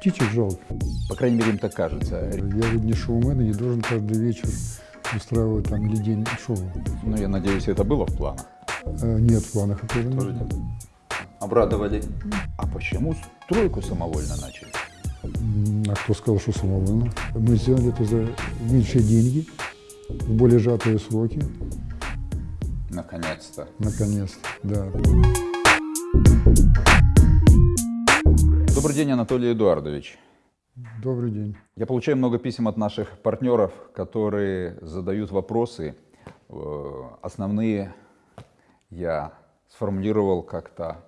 птичек жалко. По крайней мере, им так кажется. Я ведь не шоумен и не должен каждый вечер устраивать там или день шоу. Ну, я надеюсь, это было в планах. Э, Нет, в планах это. Тоже нет. Обрадовали. А почему стройку самовольно начали? А кто сказал, что самовольно? Мы сделали это за меньшие деньги, в более сжатые сроки, Наконец-то. наконец-то, да. Добрый день, Анатолий Эдуардович. Добрый день. Я получаю много писем от наших партнеров, которые задают вопросы. Э, Основные я сформулировал как-то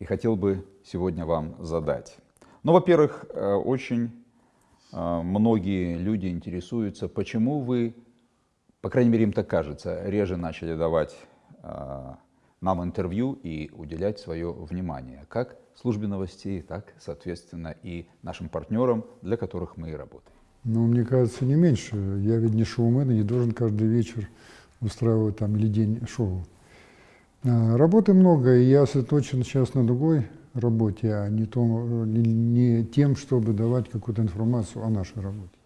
и хотел бы сегодня вам задать. Ну, во-первых, э, очень э, многие люди интересуются, почему вы, по крайней мере, им так кажется, реже начали давать нам интервью и уделять свое внимание, как службе новостей, так, соответственно, и нашим партнерам, для которых мы и работаем. Но мне кажется, не меньше. Я ведь не шоумен и не должен каждый вечер устраивать там или день шоу. А, Работы много, и я сосредоточен сейчас на другой работе, а не, том, не, не тем, чтобы давать какую-то информацию о нашей работе.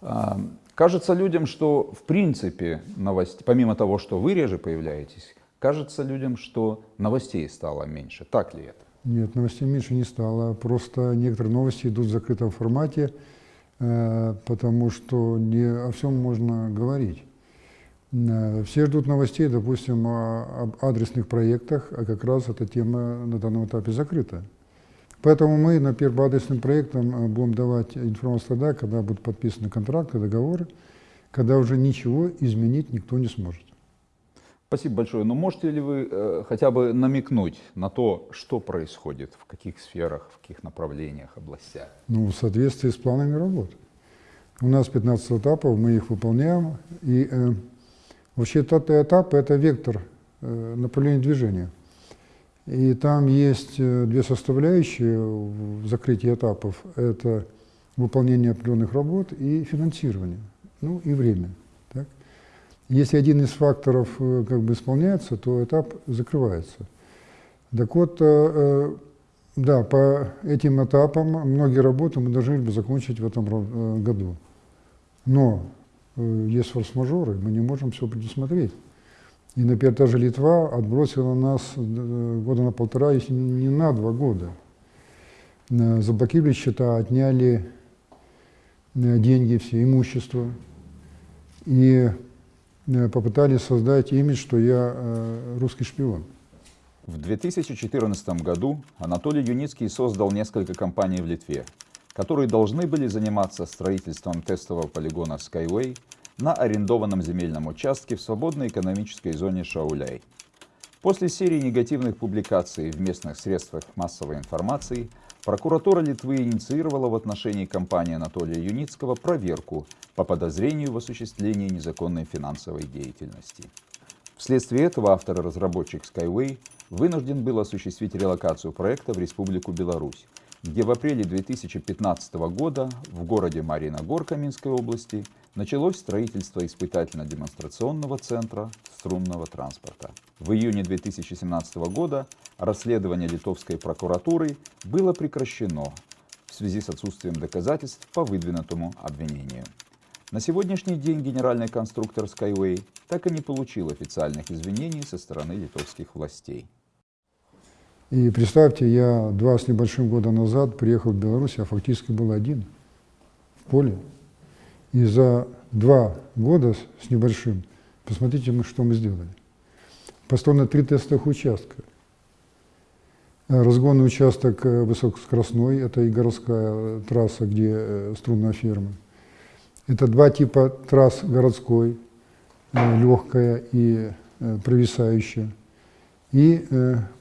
А, Кажется людям, что в принципе новостей, помимо того, что вы реже появляетесь, кажется людям, что новостей стало меньше. Так ли это? Нет, новостей меньше не стало. Просто некоторые новости идут в закрытом формате, э, потому что не о всем можно говорить. Э, Все ждут новостей, допустим, об адресных проектах, а как раз эта тема на данном этапе закрыта. Поэтому мы, например, по адресным проектам э, будем давать информацию тогда, когда будут подписаны контракты, договоры, когда уже ничего изменить никто не сможет. Спасибо большое. Но можете ли вы э, хотя бы намекнуть на то, что происходит, в каких сферах, в каких направлениях, областях? Ну, в соответствии с планами работы. У нас 15 этапов, мы их выполняем. И э, вообще этот этап – это вектор э, направления движения. И там есть э, две составляющие в закрытии этапов. Это выполнение определенных работ и финансирование, ну и время. Если один из факторов э, как бы исполняется, то этап закрывается. Так вот, э, э, да, по этим этапам многие работы мы должны бы закончить в этом году. Но есть форс-мажоры, мы не можем все предусмотреть. И, например, та же Литва отбросила нас года на полтора, если не на два года. Заблокировали счета, отняли деньги, все имущество. И попытались создать имидж, что я э, русский шпион. В 2014 году Анатолий Юницкий создал несколько компаний в Литве, которые должны были заниматься строительством тестового полигона Skyway на арендованном земельном участке в свободной экономической зоне Шауляй. После серии негативных публикаций в местных средствах массовой информации прокуратура Литвы инициировала в отношении компании Анатолия Юницкого проверку по подозрению в осуществлении незаконной финансовой деятельности. Вследствие этого автор и разработчик Skyway вынужден был осуществить релокацию проекта в Республику Беларусь, где в апреле 2015 года в городе Мариногорка Минской области началось строительство испытательно-демонстрационного центра струнного транспорта. В июне 2017 года расследование литовской прокуратуры было прекращено в связи с отсутствием доказательств по выдвинутому обвинению. На сегодняшний день генеральный конструктор Skyway так и не получил официальных извинений со стороны литовских властей. И представьте, я два с небольшим года назад приехал в Беларусь, я фактически был один в поле. И за два года с- небольшим, посмотрите, что мы сделали. Построено три тестовых участка. Э, Разгонный участок э, высокоскоростной, это и городская э, трасса, где струнная ферма. Это два типа трасс городской, легкая и провисающая. И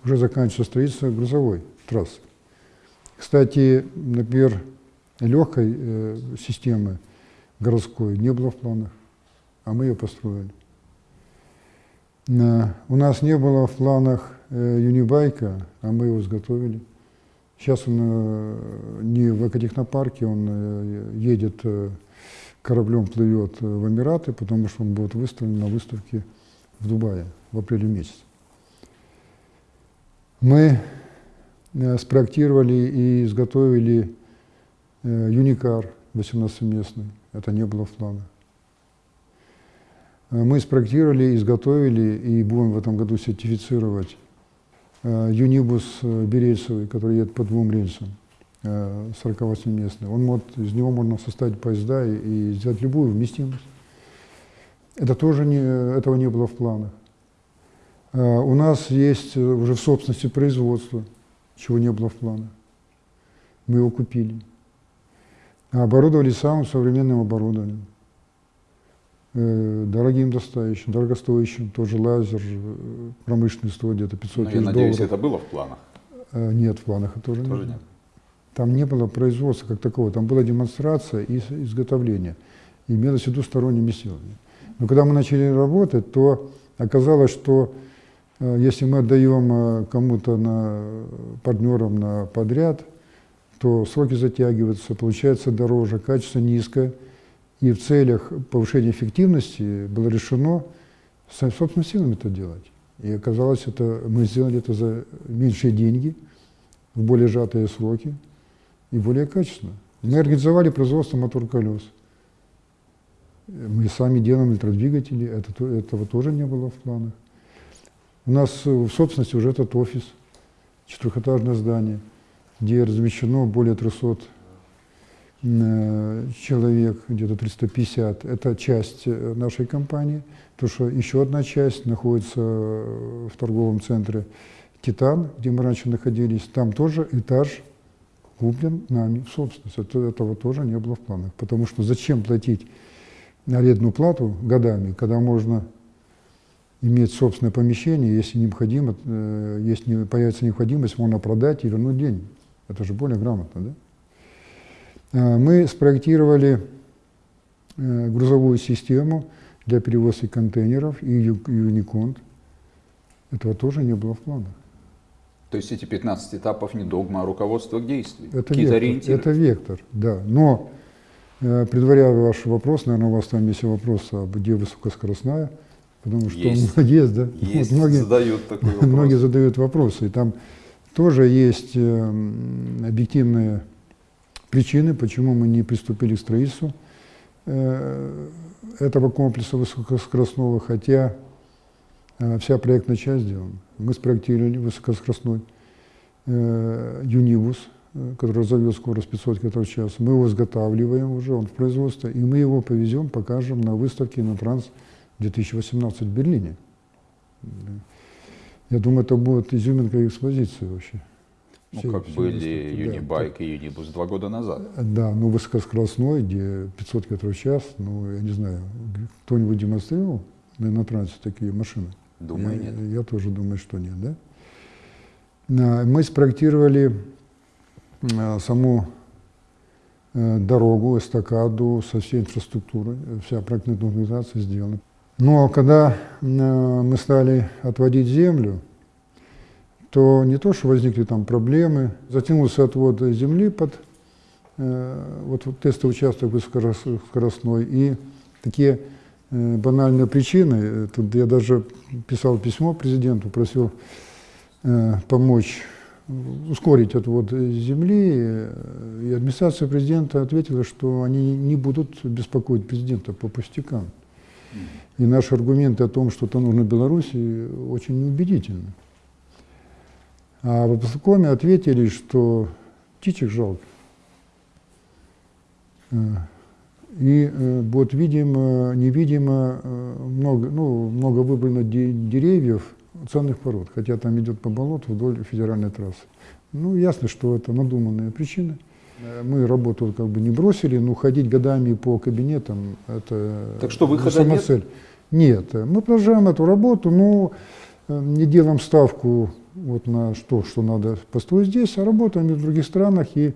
уже заканчивается строительство грузовой трассы. Кстати, например, легкой системы городской не было в планах, а мы ее построили. У нас не было в планах э, юнибайка, а мы его изготовили. Сейчас он э, не в экотехнопарке, он э, едет кораблем, плывет в Эмираты, потому что он будет выставлен на выставке в Дубае в апреле месяце. Мы спроектировали и изготовили Юникар 18-местный. Это не было в планах. Э, Мы спроектировали, изготовили и будем в этом году сертифицировать э, Юнибус э, Берельцевый, который едет по двум рельсам, э, 48-местный. Он может, из него можно составить поезда и, и сделать любую вместимость. Это тоже не, этого не было в планах. У нас есть уже в собственности производство, чего не было в планах. Мы его купили. Оборудовали самым современным оборудованием. Э, Дорогим достающим, дорогостоящим, тоже лазер, э, промышленный стоит где-то 500 Ну, я тысяч надеюсь, долларов. это было в планах. Э, Нет, в планах это тоже, Тоже нет. нет. Там не было производства как такого, там была демонстрация и изготовление. Имелось в виду сторонними силами. Но когда мы начали работать, то оказалось, что если мы отдаем кому-то на партнерам на подряд, то сроки затягиваются, получается дороже, качество низкое. И в целях повышения эффективности было решено со- собственными силами это делать. И оказалось, это, мы сделали это за меньшие деньги, в более сжатые сроки и более качественно. Мы организовали производство мотор-колес. Мы сами делаем электродвигатели, это, то- этого тоже не было в планах. У нас в собственности уже этот офис, четырехэтажное здание, где размещено более 300 э, человек, где-то 350. Это часть э, нашей компании, потому что еще одна часть находится э, в торговом центре «Титан», где мы раньше находились. Там тоже этаж куплен нами в собственность. Это, этого тоже не было в планах. Потому что зачем платить арендную плату годами, когда можно иметь собственное помещение, если необходимо, если появится необходимость, можно продать и вернуть деньги. Это же более грамотно, да? Э, Мы спроектировали э, грузовую систему для перевозки контейнеров и Юниконт. Этого тоже не было в планах. То есть эти 15 этапов не догма, а руководство к действию. Это вектор, ориентиры. это вектор, да. Но, э, предваряя ваш вопрос, наверное, у вас там есть вопрос, а где высокоскоростная, потому что Есть. есть, да. Есть, Вот многие, задают такой вопрос. многие задают вопросы, и там тоже есть э, объективные причины, почему мы не приступили к строительству э, этого комплекса высокоскоростного, хотя э, вся проектная часть сделана. Мы спроектировали высокоскоростной Юнибус, который разовьет скорость 500 км в час. Мы его изготавливаем уже, он в производстве, и мы его повезем, покажем на выставке на Транс 2018 в Берлине. Я думаю, это будет изюминка экспозиции вообще. Ну, Всей- как всей были выставки, да. Юнибайк и Юнибус два года назад. Да, ну высокоскоростной, где 500 км в час, ну, я не знаю, кто-нибудь демонстрировал на, трансе такие машины? Думаю, я, нет. Я тоже думаю, что нет, да? Мы спроектировали а, саму э, дорогу, эстакаду со всей инфраструктурой, э, вся проектная документация сделана. Но когда э, мы стали отводить землю, то не то, что возникли там проблемы, затянулся отвод земли под э, вот, вот тестовый участок высокоскоростной, и такие э, банальные причины, тут я даже писал письмо президенту, просил помочь ускорить отвод земли, и администрация президента ответила, что они не будут беспокоить президента по пустякам. И наши аргументы о том, что это нужно Беларуси, очень неубедительны. А в областном ответили, что птичек жалко. Э, И э, вот видимо, невидимо э, много, ну, много выбрано де- деревьев ценных пород, хотя там идет по болоту вдоль федеральной трассы. Ну, ясно, что это надуманные причины. Э, Мы работу как бы не бросили, но ходить годами по кабинетам – это Так что выхода сама нет? цель. Нет, мы продолжаем эту работу, но э, не делаем ставку вот на то, что надо построить здесь, а работаем и в других странах. И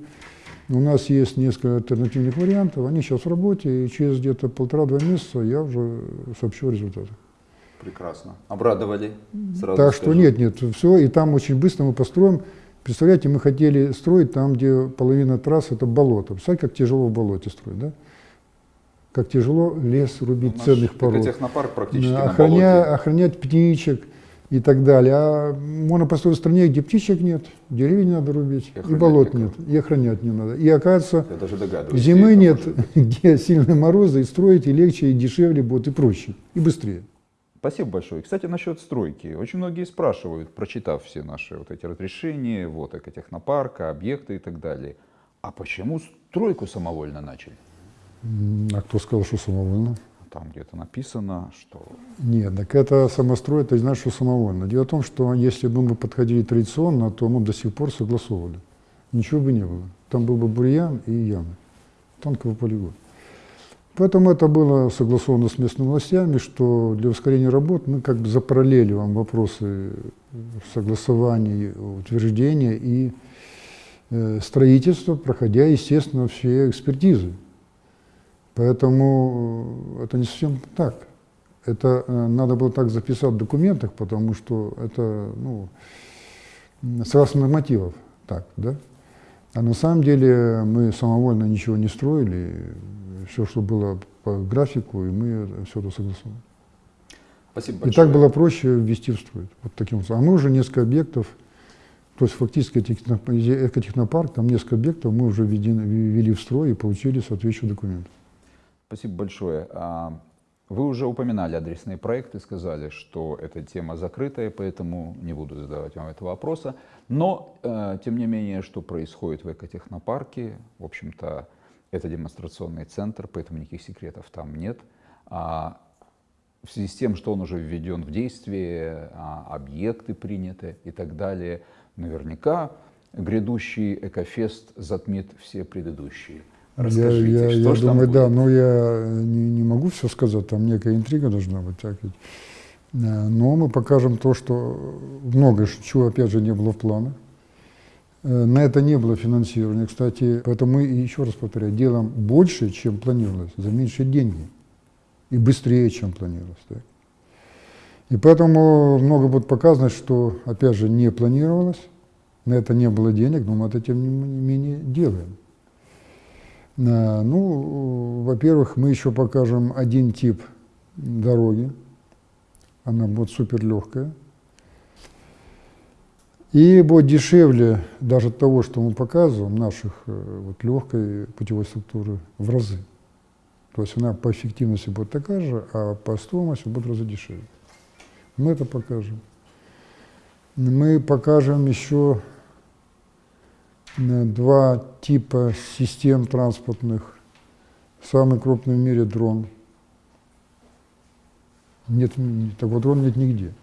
у нас есть несколько альтернативных вариантов, они сейчас в работе, и через где-то полтора-два месяца я уже сообщу о результатах. Прекрасно. Обрадовали. Сразу так что скажу. нет, нет, все, и там очень быстро мы построим. Представляете, мы хотели строить там, где половина трасс это болото. Представляете, как тяжело в болоте строить, да? Как тяжело лес рубить Наш ценных пород. технопарк практически Да, на охраня- болоте. охранять птичек и так далее. А можно построить в стране, где птичек нет, деревья не надо рубить, И и, болот никого. нет, и охранять не надо. И оказывается, Я даже зимы нет, где сильные морозы, и строить и легче, и дешевле будет, и проще, и быстрее. Спасибо большое. И, Кстати, насчет стройки. Очень многие спрашивают, прочитав все наши вот эти разрешения, вот экотехнопарка, объекты и так далее. А почему стройку самовольно начали? А кто сказал, что самовольно? Там где-то написано, что Нет, так это самострой, это не значит, что самовольно. Дело в том, что если бы мы подходили традиционно, то мы до сих пор согласовывали. Ничего бы не было. Там был бы бурьян и ямы. Танковый полигон. Поэтому это было согласовано с местными властями, что для ускорения работ мы как бы запараллеливаем вопросы согласования, утверждения и э, строительства, проходя, естественно, все экспертизы. Поэтому э, это не совсем так. Это э, надо было так записать в документах, потому что это, ну, согласно нормативов, так, да? А на самом деле мы самовольно ничего не строили, все, что было по графику, и мы все это согласовали. Спасибо И большое. так было проще ввести в строй. Вот таким образом. А мы уже несколько объектов, то есть фактически техно- экотехнопарк, там несколько объектов мы уже ввели в строй и получили соответствующие документы. Спасибо большое. А, Вы уже упоминали адресные проекты, сказали, что эта тема закрытая, поэтому не буду задавать вам этого вопроса. Но, э, тем не менее, что происходит в экотехнопарке, в общем-то, это демонстрационный центр, поэтому никаких секретов там нет. А в связи с тем, что он уже введен в действие, а, объекты приняты и так далее, наверняка грядущий экофест затмит все предыдущие. Расскажите, я, я, что я ж там думаю, да, будет? но я не, не могу все сказать, там некая интрига должна быть. Так ведь. Э, Но мы покажем то, что многое, чего опять же не было в планах. Э, На это не было финансирования, кстати. Поэтому мы, еще раз повторяю, делаем больше, чем планировалось, за меньшие деньги. И быстрее, чем планировалось. так. И поэтому много будет показано, что, опять же, не планировалось, на это не было денег, но мы это, тем не менее, делаем. Ну, во-первых, мы еще покажем один тип дороги. Она будет супер легкая. И будет дешевле даже того, что мы показываем, наших э, вот, легкой путевой структуры в разы. То есть она по эффективности будет такая же, а по стоимости будет в разы дешевле. Мы это покажем. Мы покажем еще э, два типа систем транспортных. Самый крупный в мире дрон. Нет, такого дрона нет нигде.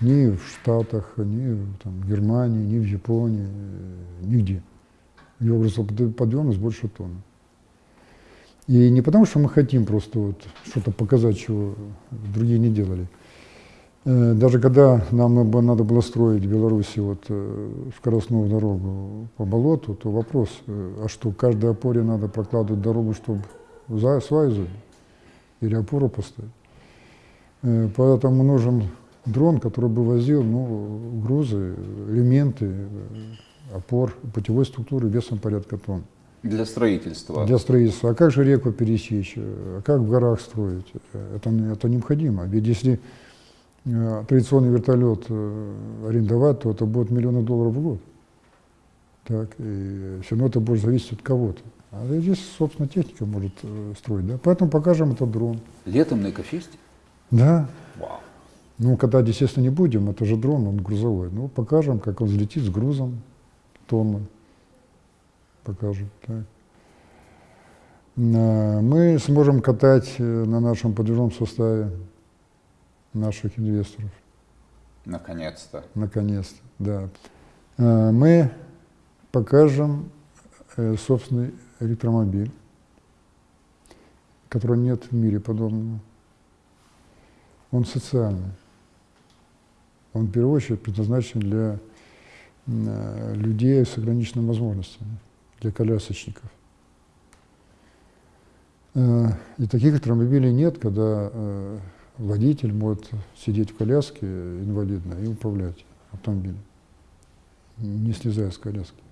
Ни в Штатах, ни в там, Германии, ни в Японии, э, нигде. Его грузоподъемность больше тонны. И не потому, что мы хотим просто вот что-то показать, чего другие не делали. Э, Даже когда нам надо было строить в Беларуси вот, э, скоростную дорогу по болоту, то вопрос, а что, каждой опоре надо прокладывать дорогу, чтобы забить? Или опору поставить? Поэтому нужен дрон, который бы возил ну, грузы, элементы опор путевой структуры весом порядка тонн Для строительства. для строительства. А как же реку пересечь? А как в горах строить? Это, это необходимо. Ведь если э, традиционный вертолет э, арендовать, то это будет миллионы долларов в год. Так, и все равно это будет зависеть от кого-то. А здесь, собственно, техника может э, строить. Да? Поэтому покажем этот дрон. Летом на экофесте? Да. Вау. Ну, катать, естественно, не будем, это же дрон, он грузовой. Ну, покажем, как он взлетит с грузом тонны. Покажем, так. На- Мы сможем катать э, на нашем подвижном составе наших инвесторов, Наконец-то. наконец-то, да. Э, Мы покажем э, собственный электромобиль, которого нет в мире подобного. Он социальный. Он в первую очередь предназначен для э, людей с ограниченными возможностями, для колясочников. Э, И таких электромобилей нет, когда э, водитель может сидеть в коляске инвалидной и управлять автомобилем, не слезая с коляски.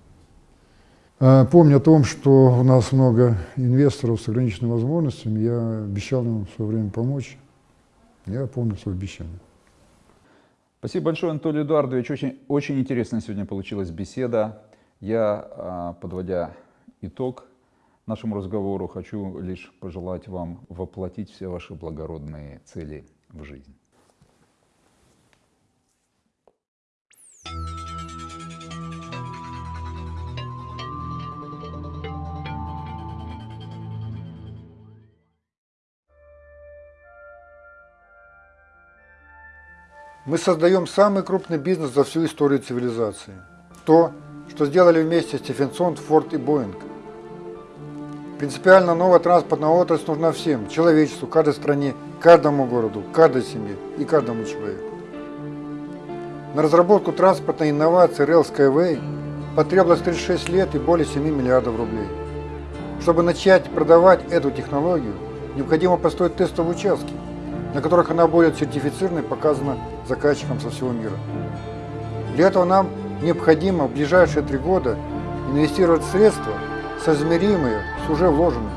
А, Помня о том, что у нас много инвесторов с ограниченными возможностями, я обещал им в свое время помочь. Я помню свое обещание. Спасибо большое, Анатолий Эдуардович. Очень, очень интересная сегодня получилась беседа. Я, а, подводя итог нашему разговору, хочу лишь пожелать вам воплотить все ваши благородные цели в жизнь. Мы создаем самый крупный бизнес за всю историю цивилизации. То, что сделали вместе Стефенсон, Форд и Боинг. Принципиально новая транспортная отрасль нужна всем, человечеству, каждой стране, каждому городу, каждой семье и каждому человеку. На разработку транспортной инновации Rail Skyway потребовалось 36 лет и более 7 миллиардов рублей. Чтобы начать продавать эту технологию, необходимо построить тестовые участки, на которых она будет сертифицирована и показана заказчикам со всего мира. Для этого нам необходимо в ближайшие три года инвестировать средства, соизмеримые с уже вложенными.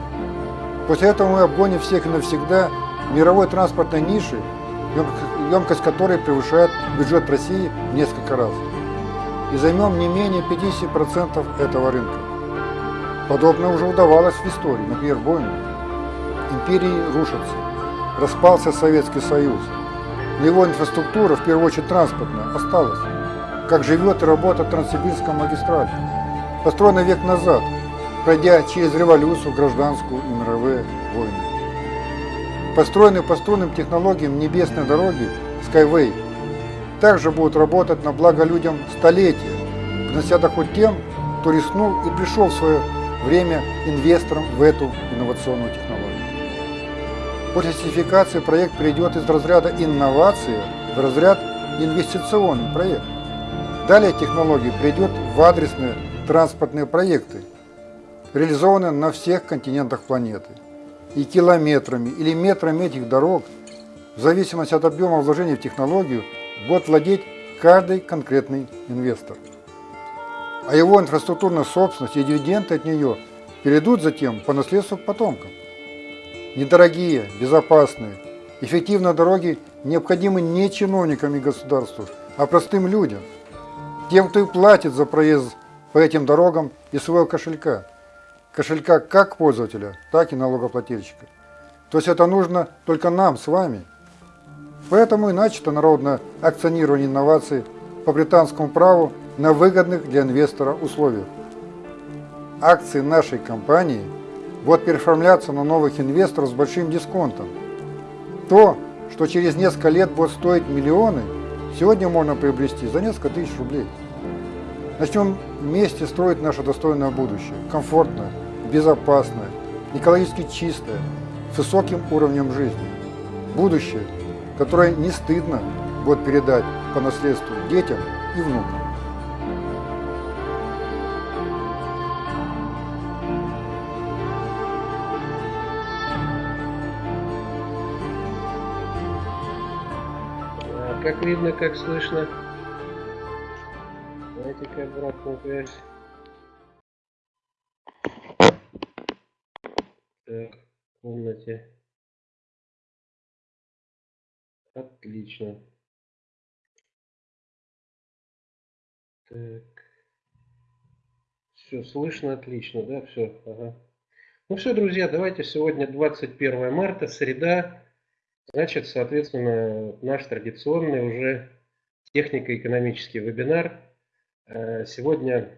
После этого мы обгоним всех навсегда мировой транспортной ниши, емкость которой превышает бюджет России в несколько раз. И займем не менее 50% этого рынка. Подобное уже удавалось в истории, например, Боингу. Империи рушатся, распался Советский Союз, но его инфраструктура, в первую очередь транспортная, осталась. Как живет и работает Транссибирская магистраль, построена век назад, пройдя через революцию, гражданскую и мировые войны. Построенные по струнным технологиям небесной дороги Skyway также будут работать на благо людям столетия, принося доход тем, кто рискнул и пришел в свое время инвестором в эту инновационную технологию. После сертификации проект перейдет из разряда инновации в разряд инвестиционный проект. Далее технология придет в адресные транспортные проекты, реализованные на всех континентах планеты. И километрами или метрами этих дорог, в зависимости от объема вложений в технологию, будет владеть каждый конкретный инвестор. А его инфраструктурная собственность и дивиденды от нее перейдут затем по наследству к потомкам. Недорогие, безопасные, эффективные дороги необходимы не чиновникам и государству, а простым людям. Тем, кто и платит за проезд по этим дорогам из своего кошелька. Кошелька как пользователя, так и налогоплательщика. То есть это нужно только нам с вами. Поэтому и начато народное акционирование инноваций по британскому праву на выгодных для инвестора условиях. Акции нашей компании – будут переоформляться на новых инвесторов с большим дисконтом. То, что через несколько лет будет стоить миллионы, сегодня можно приобрести за несколько тысяч рублей. Начнем вместе строить наше достойное будущее, комфортное, безопасное, экологически чистое, с высоким уровнем жизни. Будущее, которое не стыдно будет передать по наследству детям и внукам. Как видно, как слышно. Давайте-ка обратную связь. Так, в комнате. Отлично. Так. Все, слышно отлично, да, все, ага. Ну все, друзья, давайте сегодня 21 марта, среда. Значит, соответственно, наш традиционный уже технико-экономический вебинар. Э, сегодня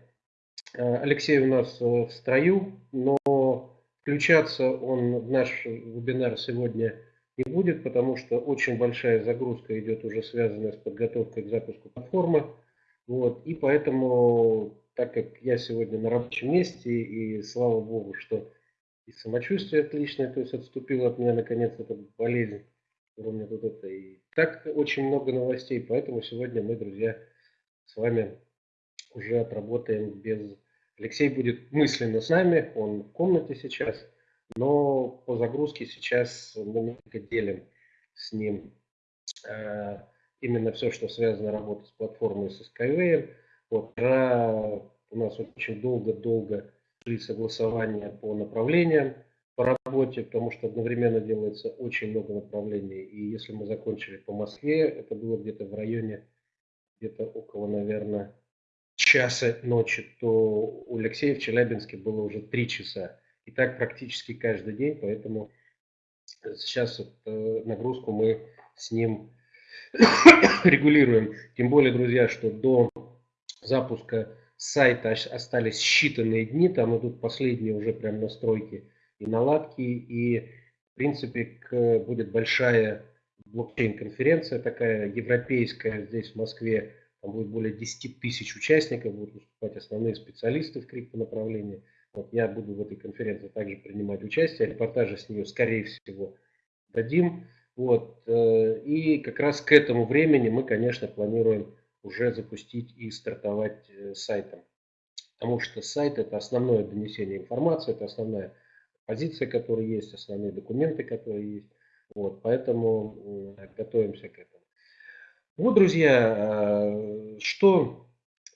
э, Алексей у нас э, в строю, но включаться он в наш вебинар сегодня не будет, потому что очень большая загрузка идет уже связанная с подготовкой к запуску платформы. Вот, и поэтому, так как я сегодня на рабочем месте, и слава богу, что и самочувствие отличное, то есть отступило от меня наконец эта болезнь, кроме вот этой. Так очень много новостей, поэтому сегодня мы, друзья, с вами уже отработаем без... Алексей будет мысленно с нами, он в комнате сейчас, но по загрузке сейчас мы немного делим с ним э, именно все, что связано работой с платформой со Skyway. Вот, у нас очень долго-долго шли согласования по направлениям по работе, потому что одновременно делается очень много направлений. И если мы закончили по Москве, это было где-то в районе где-то около, наверное, часа ночи, то у Алексея в Челябинске было уже три часа. И так практически каждый день, поэтому сейчас вот, э, нагрузку мы с ним регулируем. Тем более, друзья, что до запуска сайта остались считанные дни, там идут последние уже прям настройки и наладки, и в принципе к, будет большая блокчейн-конференция такая европейская здесь в Москве, там будет более 10 тысяч участников, будут выступать основные специалисты в криптонаправлении. Вот я буду в этой конференции также принимать участие, репортажи с нее, скорее всего, дадим. Вот. Э, и как раз к этому времени мы, конечно, планируем уже запустить и стартовать э, сайтом. Потому что сайт – это основное донесение информации, это основная позиция, которая есть, основные документы, которые есть. Вот, поэтому готовимся к этому. Вот, друзья, э, что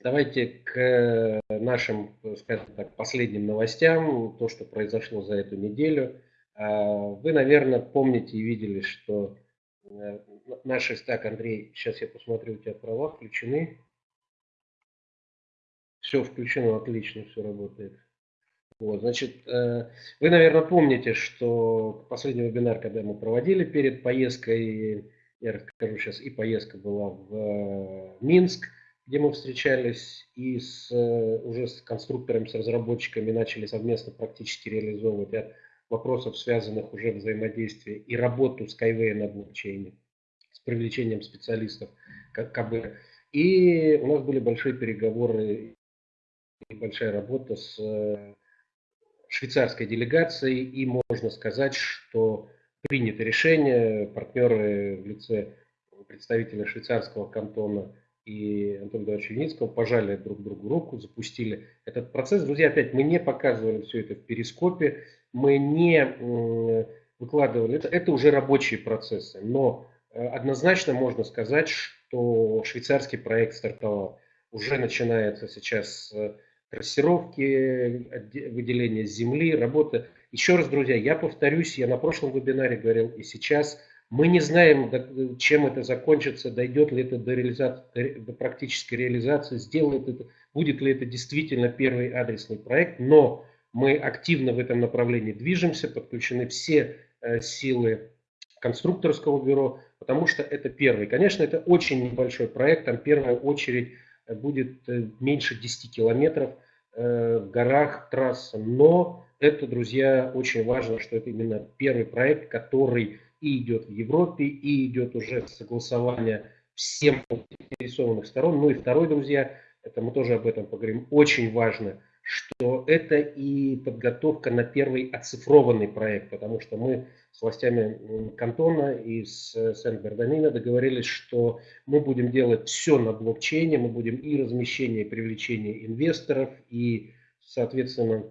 давайте к нашим, скажем так, последним новостям, то, что произошло за эту неделю. Э, вы, наверное, помните и видели, что э, наш стак, Андрей, сейчас я посмотрю, у тебя права включены. Все включено, отлично, все работает. Вот, значит, вы, наверное, помните, что последний вебинар, когда мы проводили перед поездкой я расскажу сейчас, и поездка была в э, Минск, где мы встречались и с, э, уже с конструкторами, с разработчиками начали совместно практически реализовывать ряд вопросов, связанных уже взаимодействие и работу Skyway на блокчейне с привлечением специалистов КБ. И у нас были большие переговоры и большая работа с э, швейцарской делегацией, и можно сказать, что принято решение, партнеры в лице представителя швейцарского кантона и Антона Давидовича Юницкого пожали друг другу руку, запустили этот процесс. Друзья, опять мы не показывали все это в перископе, мы не выкладывали, это, это уже рабочие процессы, но э, однозначно можно сказать, что швейцарский проект стартовал. Уже начинается сейчас э, трассировки, выделение земли, работа еще раз, друзья, я повторюсь, я на прошлом вебинаре говорил и сейчас, мы не знаем, чем это закончится, дойдет ли это до, реализации, до практической реализации, сделает это, будет ли это действительно первый адресный проект, но мы активно в этом направлении движемся, подключены все э, силы конструкторского бюро, потому что это первый. Конечно, это очень небольшой проект, там первая очередь будет э, меньше 10 километров в горах трасса, но это, друзья, очень важно, что это именно первый проект, который и идет в Европе, и идет уже согласование всем заинтересованных сторон. Ну и второй, друзья, это мы тоже об этом поговорим, очень важно, что это и подготовка на первый оцифрованный проект, потому что мы с властями Кантона и с Сен-Бердамина договорились, что мы будем делать все на блокчейне, мы будем и размещение, и привлечение инвесторов, и, соответственно,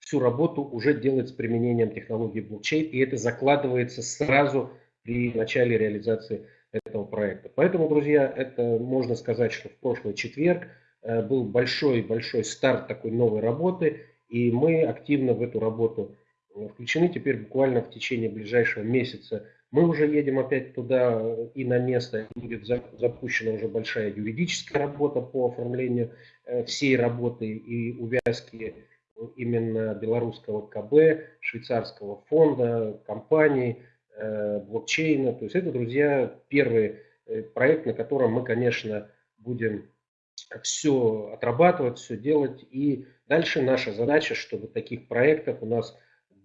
всю работу уже делать с применением технологии блокчейн, и это закладывается сразу при начале реализации этого проекта. Поэтому, друзья, это можно сказать, что в прошлый четверг э, был большой-большой старт такой новой работы, и мы активно в эту работу э, включены. Теперь буквально в течение ближайшего месяца мы уже едем опять туда и на место. Будет запущена уже большая юридическая работа по оформлению э, всей работы и увязки именно белорусского КБ, швейцарского фонда, компаний, э, блокчейна. То есть это, друзья, первый э, проект, на котором мы, конечно, будем все отрабатывать, все делать. И дальше наша задача, чтобы таких проектов у нас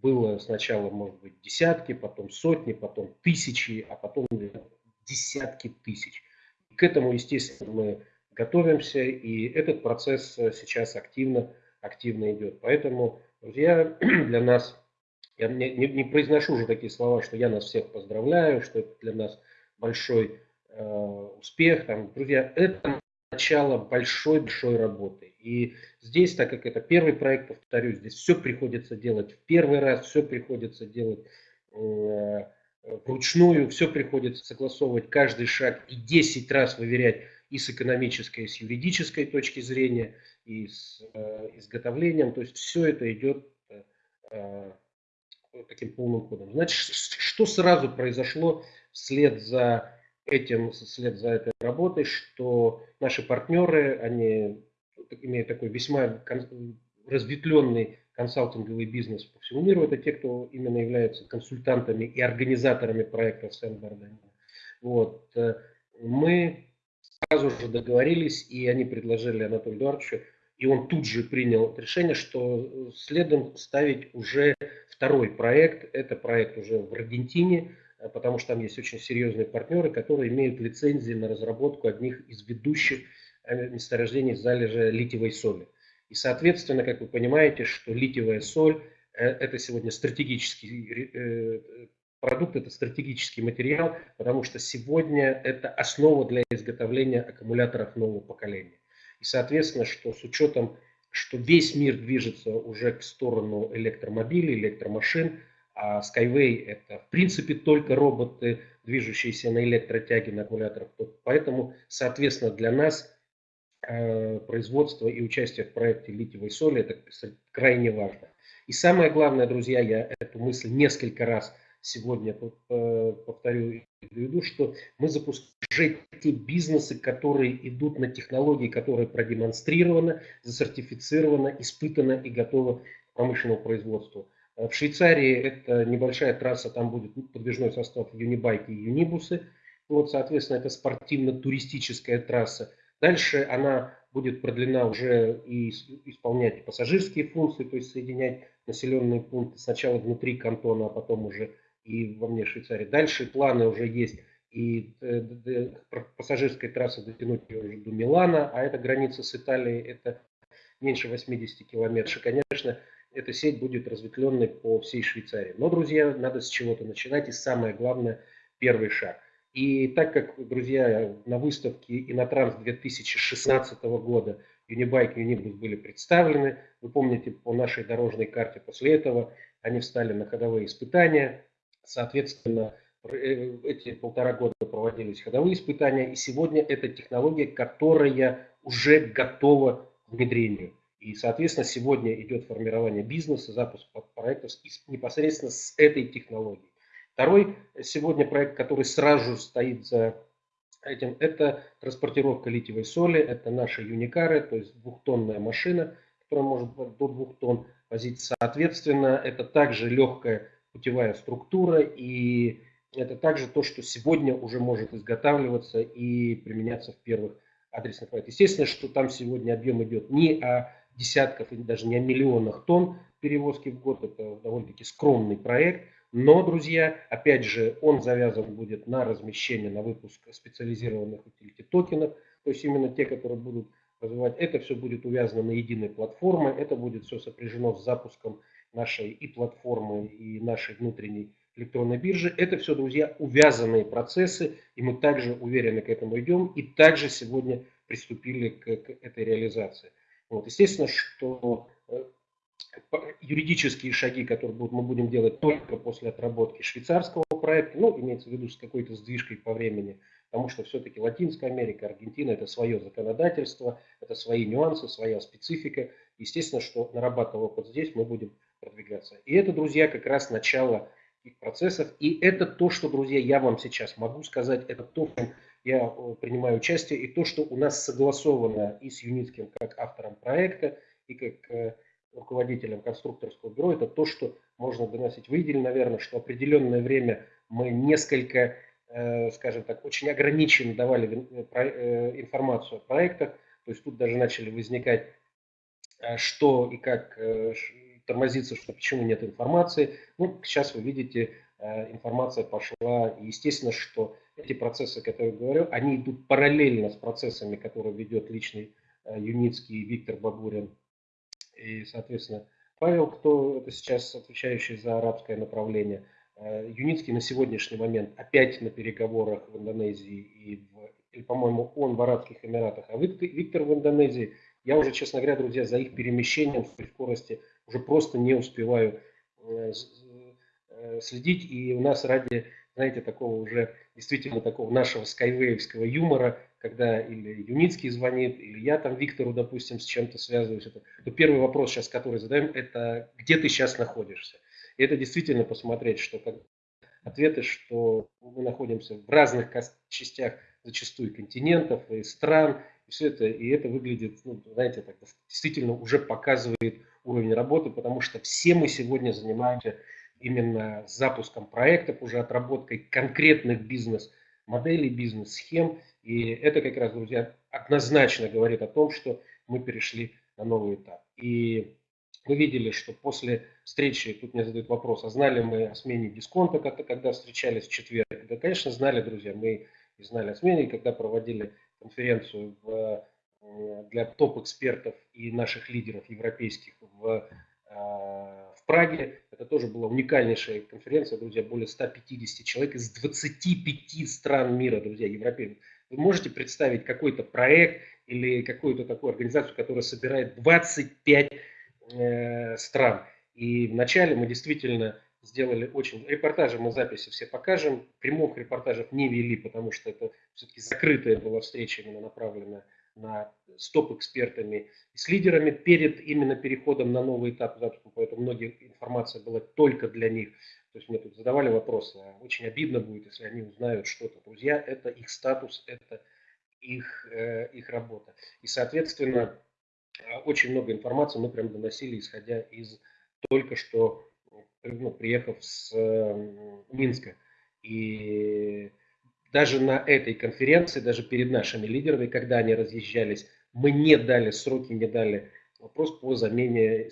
было сначала, может быть, десятки, потом сотни, потом тысячи, а потом десятки тысяч. к этому, естественно, мы готовимся, и этот процесс э, сейчас активно активно идет. Поэтому, друзья, для нас, я не, не, не произношу уже такие слова, что я нас всех поздравляю, что это для нас большой э, успех. Там, друзья, это начало большой-большой работы. И здесь, так как это первый проект, повторюсь, здесь все приходится делать в первый раз, все приходится делать э, вручную, все приходится согласовывать каждый шаг и 10 раз выверять и с экономической, и с юридической точки зрения и с э, изготовлением. То есть все это идет э, э, таким полным ходом. Значит, что сразу произошло вслед за этим, вслед за этой работой, что наши партнеры, они имеют такой весьма разветвленный консалтинговый бизнес по всему миру. Это те, кто именно являются консультантами и организаторами проектов Сен-Барден. Вот. Мы сразу же договорились, и они предложили Анатолию Эдуардовичу, и он тут же принял решение, что следом ставить уже второй проект. Это проект уже в Аргентине, потому что там есть очень серьезные партнеры, которые имеют лицензии на разработку одних из ведущих месторождений залежа литиевой соли. И, соответственно, как вы понимаете, что литиевая соль э, – это сегодня стратегический продукт, это стратегический материал, потому что сегодня это основа для изготовления аккумуляторов нового поколения. И, соответственно, что с учетом, что весь мир движется уже в сторону электромобилей, электромашин, а Skyway это в принципе только роботы, движущиеся на электротяге, на аккумуляторах. Поэтому, соответственно, для нас э, производство и участие в проекте литиевой соли это крайне важно. И самое главное, друзья, я эту мысль несколько раз сегодня повторю и приведу, что мы запускаем те бизнесы, которые идут на технологии, которые продемонстрированы, засертифицированы, испытаны и готовы к промышленному производству. В Швейцарии это небольшая трасса, там будет подвижной состав юнибайки и юнибусы. Вот, соответственно, это спортивно-туристическая трасса. Дальше она будет продлена уже и исполнять пассажирские функции, то есть соединять населенные пункты сначала внутри кантона, а потом уже и во мне Швейцарии. Дальше планы уже есть и э, пассажирской трассы дотянуть ее уже до Милана, а это граница с Италией, это меньше 80 километров. Конечно, эта сеть будет разветвленной по всей Швейцарии. Но, друзья, надо с чего-то начинать, и самое главное, первый шаг. И так как, друзья, на выставке Инотранс 2016 года Unibike и Unibus были представлены, вы помните по нашей дорожной карте после этого, они встали на ходовые испытания, Соответственно, э, эти полтора года проводились ходовые испытания, и сегодня это технология, которая уже готова к внедрению. И, соответственно, сегодня идет формирование бизнеса, запуск проектов непосредственно с этой технологией. Второй сегодня проект, который сразу стоит за этим, это транспортировка литиевой соли, это наши юникары, то есть двухтонная машина, которая может до двух тонн возить. Соответственно, это также легкая путевая структура, и это также то, что сегодня уже может изготавливаться и применяться в первых адресных проектах. Естественно, что там сегодня объем идет не о десятках или даже не о миллионах тонн перевозки в год, это довольно-таки скромный проект, но, друзья, опять же, он завязан будет на размещение, на выпуск специализированных utility токенов, то есть именно те, которые будут развивать, это все будет увязано на единой платформе, это будет все сопряжено с запуском нашей и платформы, и нашей внутренней электронной биржи. Это все, друзья, увязанные процессы, и мы также уверенно к этому идем, и также сегодня приступили к, к этой реализации. Вот. Естественно, что э, юридические шаги, которые будут, мы будем делать только после отработки швейцарского проекта, ну, имеется в виду с какой-то сдвижкой по времени, потому что все-таки Латинская Америка, Аргентина – это свое законодательство, это свои нюансы, своя специфика. Естественно, что нарабатывая опыт здесь, мы будем продвигаться. И это, друзья, как раз начало их процессов. И это то, что, друзья, я вам сейчас могу сказать, это то, в чем я э, принимаю участие, и то, что у нас согласовано и с Юницким как автором проекта, и как э, руководителем конструкторского бюро, это то, что можно доносить. Вы видели, наверное, что определенное время мы несколько, э, скажем так, очень ограниченно давали информацию о проектах, то есть тут даже начали возникать что и как тормозится, что почему нет информации. Ну, сейчас вы видите, э, информация пошла. И естественно, что эти процессы, которые я говорю, они идут параллельно с процессами, которые ведет личный э, Юницкий Виктор Бабурин. И, соответственно, Павел, кто это сейчас отвечающий за арабское направление. Э, Юницкий на сегодняшний момент опять на переговорах в Индонезии и, в, или, по-моему, он в Арабских Эмиратах, а Виктор в Индонезии. Я уже, честно говоря, друзья, за их перемещением в скорости уже просто не успеваю э, э, следить. И у нас ради, знаете, такого уже действительно такого нашего скайвеевского юмора, когда или Юницкий звонит, или я там Виктору, допустим, с чем-то связываюсь, это, то первый вопрос сейчас, который задаем, это где ты сейчас находишься. И это действительно посмотреть, что как ответы, что мы находимся в разных частях зачастую континентов и стран, и все это, и это выглядит, ну, знаете, так, действительно уже показывает уровень работы, потому что все мы сегодня занимаемся именно запуском проектов, уже отработкой конкретных бизнес-моделей, бизнес-схем. И это как раз, друзья, однозначно говорит о том, что мы перешли на новый этап. И мы видели, что после встречи, тут мне задают вопрос, а знали мы о смене дисконта, когда встречались в четверг? Да, конечно, знали, друзья, мы и знали о смене, когда проводили конференцию в, для топ-экспертов и наших лидеров европейских в, а, Праге. Это тоже была уникальнейшая конференция, друзья, более 150 человек из 25 стран мира, друзья, европейцев. Вы можете представить какой-то проект или какую-то такую организацию, которая собирает 25 э, стран. И вначале мы действительно сделали очень... Репортажи мы записи все покажем. Прямых репортажев не вели, потому что это все-таки закрытая была встреча, именно направленная на стоп-экспертами и с лидерами перед именно переходом на новый этап запуска, поэтому многие информация была только для них. То есть мне тут задавали вопросы, а очень обидно будет, если они узнают что-то. Друзья, это их статус, это их, э, их работа. И, соответственно, очень много информации мы прям доносили, исходя из только что ну, приехав с э, Минска. И даже на этой конференции, даже перед нашими лидерами, когда они разъезжались, мы не дали сроки, не дали вопрос по замене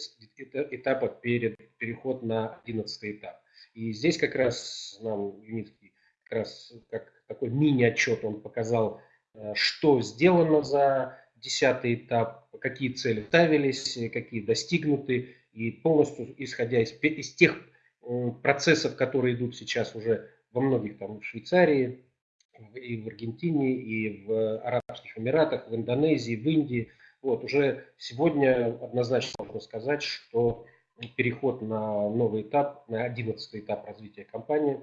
этапа перед переход на 11 этап. И здесь как раз нам Юницкий, как раз как такой мини-отчет он показал, э, что сделано за 10 этап, какие цели ставились, какие достигнуты, и полностью исходя из, из тех процессов, которые идут сейчас уже во многих там в Швейцарии, и в Аргентине, и в Арабских Эмиратах, в Индонезии, в Индии. Вот, уже сегодня однозначно можно сказать, что переход на новый этап, на 11 этап развития компании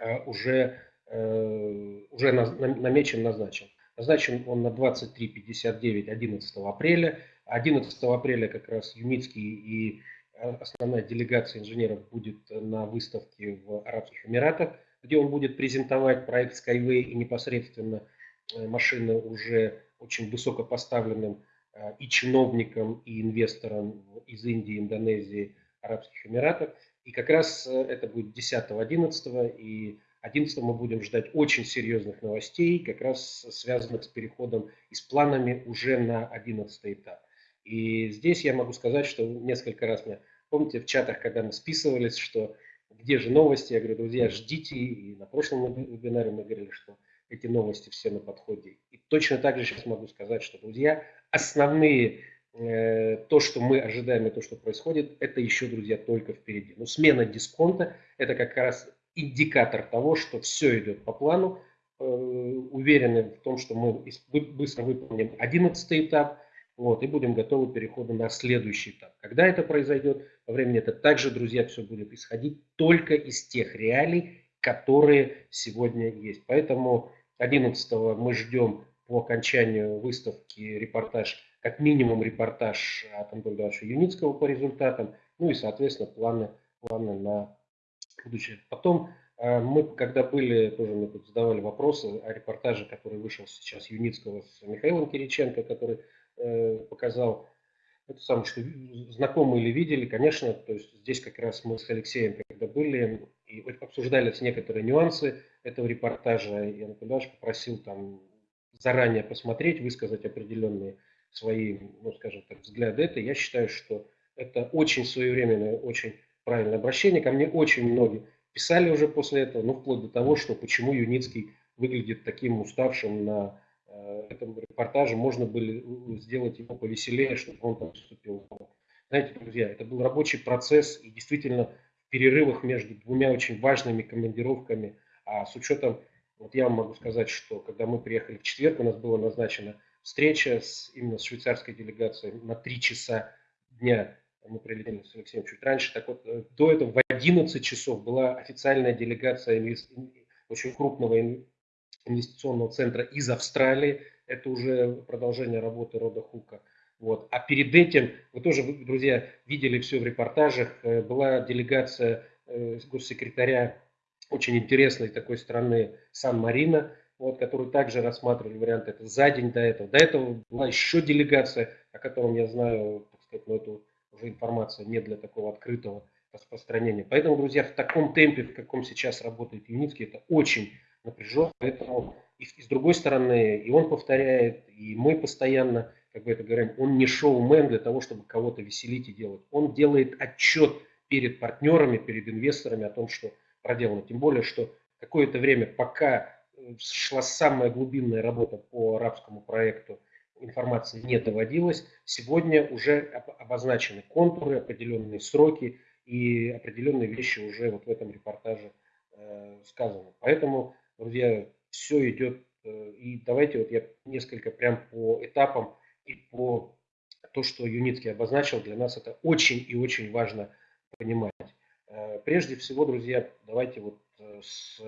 э, уже, э, уже намечен, назначен. Назначен он на 23.59 11 апреля. 11 апреля как раз Юмицкий и э, основная делегация инженеров будет на выставке в Арабских Эмиратах, где он будет презентовать проект Skyway и непосредственно э, машины уже очень высокопоставленным э, и чиновникам, и инвесторам из Индии, Индонезии, Арабских Эмиратов. И как раз это будет 10-11, и 11 мы будем ждать очень серьезных новостей, как раз связанных с переходом и с планами уже на 11 этап. И здесь я могу сказать, что несколько раз мне, помните, в чатах, когда мы списывались, что где же новости, я говорю, друзья, ждите, и на прошлом вебинаре мы говорили, что эти новости все на подходе. И точно так же сейчас могу сказать, что, друзья, основные, э, то, что мы ожидаем и то, что происходит, это еще, друзья, только впереди. Но смена дисконта – это как раз индикатор того, что все идет по плану, э, уверены в том, что мы быстро выполним 11 этап, вот, и будем готовы к переходу на следующий этап. Когда это произойдет, во времени это также, друзья, все будет исходить только из тех реалий, которые сегодня есть. Поэтому 11 мы ждем по окончанию выставки репортаж, как минимум репортаж от Антона Юницкого по результатам, ну и, соответственно, планы, планы на будущее. Потом э, мы, когда были, тоже мне тут задавали вопросы о репортаже, который вышел сейчас Юницкого с Михаилом Кириченко, который показал это самое, что знакомые или видели, конечно, то есть здесь как раз мы с Алексеем, когда были, и обсуждались некоторые нюансы этого репортажа, и Анатолий попросил там заранее посмотреть, высказать определенные свои, ну, скажем так, взгляды. Это я считаю, что это очень своевременное, очень правильное обращение. Ко мне очень многие писали уже после этого, ну, вплоть до того, что почему Юницкий выглядит таким уставшим на э, этом репортаже, можно было сделать его повеселее, чтобы он там вступил. Знаете, друзья, это был рабочий процесс, и действительно в перерывах между двумя очень важными командировками, а с учетом, вот я вам могу сказать, что когда мы приехали в четверг, у нас была назначена встреча с, именно с швейцарской делегацией на три часа дня мы прилетели с Алексеем чуть раньше. Так вот, э, до этого в 11 часов была официальная делегация очень крупного инвестиционного центра из Австралии. Это уже продолжение работы Рода Хука. Вот. А перед этим, вы тоже, друзья, видели все в репортажах, э, была делегация э, госсекретаря очень интересной такой страны Сан-Марино, вот, который также рассматривали варианты это за день до этого. До этого была еще делегация, о котором я знаю, так сказать, но это уже информация не для такого открытого распространения. Поэтому, друзья, в таком темпе, в каком сейчас работает Юницкий, это очень напряженно. Поэтому и, и с другой стороны, и он повторяет, и мы постоянно, как бы это говорим, он не шоумен для того, чтобы кого-то веселить и делать. Он делает отчет перед партнерами, перед инвесторами о том, что проделано. Тем более, что какое-то время, пока э, шла самая глубинная работа по арабскому проекту, информации не доводилась. Сегодня уже обозначены контуры, определенные сроки и определенные вещи уже вот в этом репортаже э, сказаны. Поэтому, друзья, все идет. Э, и давайте вот я несколько прям по этапам и по то, что Юницкий обозначил, для нас это очень и очень важно понимать. Э, прежде всего, друзья, давайте вот э, с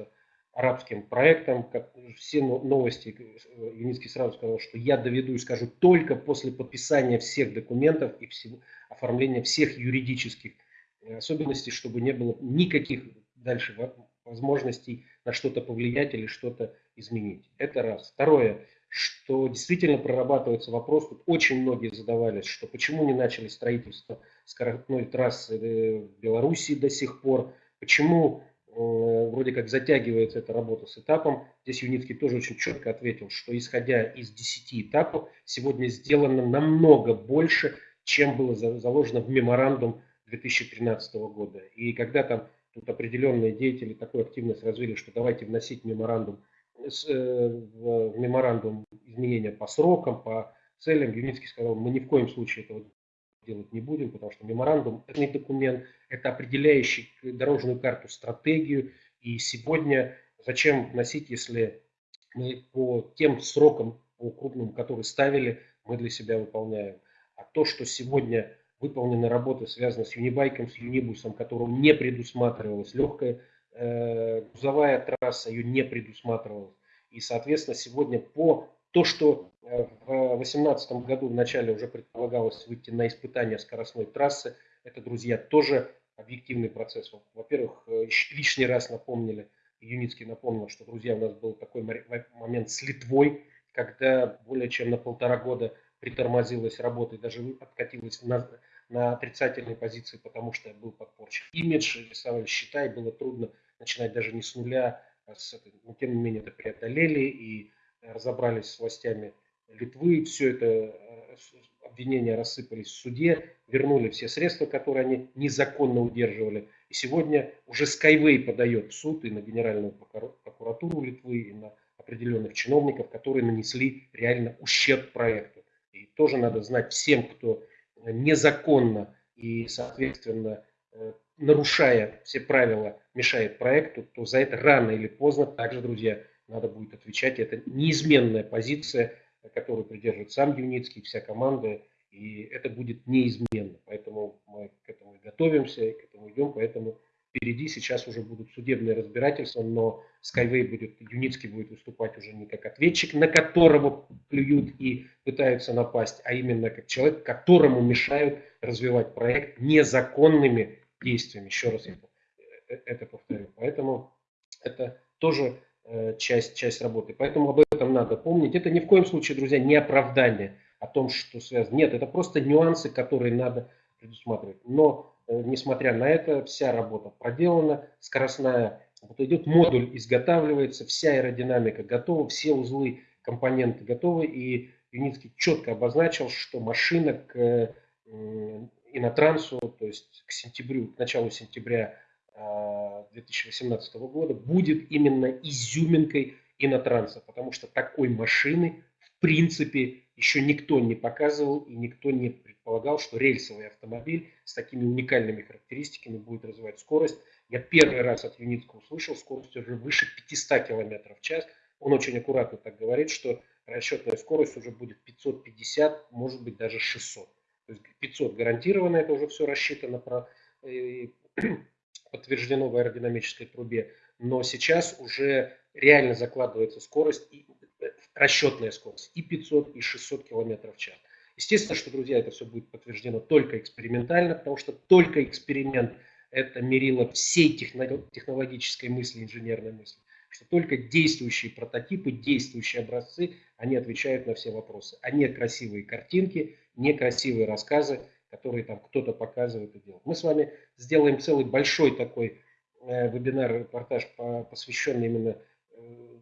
арабским проектом, как все новости, Юницкий сразу сказал, что я доведу и скажу только после подписания всех документов и всего, оформления всех юридических особенностей, чтобы не было никаких дальше возможностей на что-то повлиять или что-то изменить. Это раз. Второе, что действительно прорабатывается вопрос, тут очень многие задавались, что почему не начали строительство скоростной трассы э, в Белоруссии до сих пор, почему э, вроде как затягивается эта работа с этапом. Здесь Юницкий тоже очень четко ответил, что исходя из 10 этапов, сегодня сделано намного больше, чем было заложено в меморандум 2013 года. И когда там тут определенные деятели такую активность развили, что давайте вносить меморандум Э, в меморандум изменения по срокам, по целям, Юницкий сказал, мы ни в коем случае этого делать не будем, потому что меморандум – это не документ, это определяющий дорожную карту, стратегию. И сегодня зачем вносить, если мы по тем срокам, по крупным, которые ставили, мы для себя выполняем. А то, что сегодня выполнены работы, связанные с Юнибайком, с Юнибусом, которым не предусматривалась легкая Э, грузовая трасса ее не предусматривалась. И, соответственно, сегодня по то, что э, в 2018 году в начале уже предполагалось выйти на испытание скоростной трассы, это, друзья, тоже объективный процесс. Во-первых, э, лишний раз напомнили, Юницкий напомнил, что, друзья, у нас был такой момент с Литвой, когда более чем на полтора года притормозилась работа и даже откатилась на, на отрицательной позиции, потому что был подпорчен имидж, рисовали счета, и было трудно начинать даже не с нуля, а с этой, но тем не менее это преодолели и разобрались с властями Литвы, все это э, обвинения рассыпались в суде, вернули все средства, которые они незаконно удерживали. И сегодня уже Skyway подает в суд и на Генеральную прокуратуру Литвы, и на определенных чиновников, которые нанесли реально ущерб проекту. И тоже надо знать всем, кто незаконно и, соответственно, э, нарушая все правила, мешает проекту, то за это рано или поздно также, друзья, надо будет отвечать. Это неизменная позиция, которую придерживает сам Юницкий, вся команда, и это будет неизменно. Поэтому мы к этому готовимся, к этому идем, поэтому впереди сейчас уже будут судебные разбирательства, но Skyway будет, Юницкий будет выступать уже не как ответчик, на которого плюют и пытаются напасть, а именно как человек, которому мешают развивать проект незаконными действиями. Еще раз это, э, это повторю. Поэтому это тоже э, часть, часть работы. Поэтому об этом надо помнить. Это ни в коем случае, друзья, не оправдание о том, что связано. Нет, это просто нюансы, которые надо предусматривать. Но, несмотря на это, вся работа проделана, скоростная вот идет, модуль изготавливается, вся аэродинамика готова, все узлы, компоненты готовы. И Юницкий четко обозначил, что машина к инотрансу, то есть к сентябрю, к началу сентября 2018 а, года будет именно изюминкой инотранса, потому что такой машины принципе еще никто не показывал и никто не предполагал, что рельсовый автомобиль с такими уникальными характеристиками будет развивать скорость. Я первый раз от Юницкого услышал, скорость уже выше 500 км в час. Он очень аккуратно так говорит, что расчетная скорость уже будет 550, может быть даже 600. То есть 500 гарантированно, это уже все рассчитано, про, э, подтверждено в аэродинамической трубе. Но сейчас уже реально закладывается скорость, и, расчетная скорость и 500, и 600 км в час. Естественно, что, друзья, это все будет подтверждено только экспериментально, потому что только эксперимент это мерило всей технологической мысли, инженерной мысли, что только действующие прототипы, действующие образцы, они отвечают на все вопросы, а не красивые картинки, не красивые рассказы, которые там кто-то показывает и делает. Мы с вами сделаем целый большой такой э, вебинар, репортаж, посвященный именно э,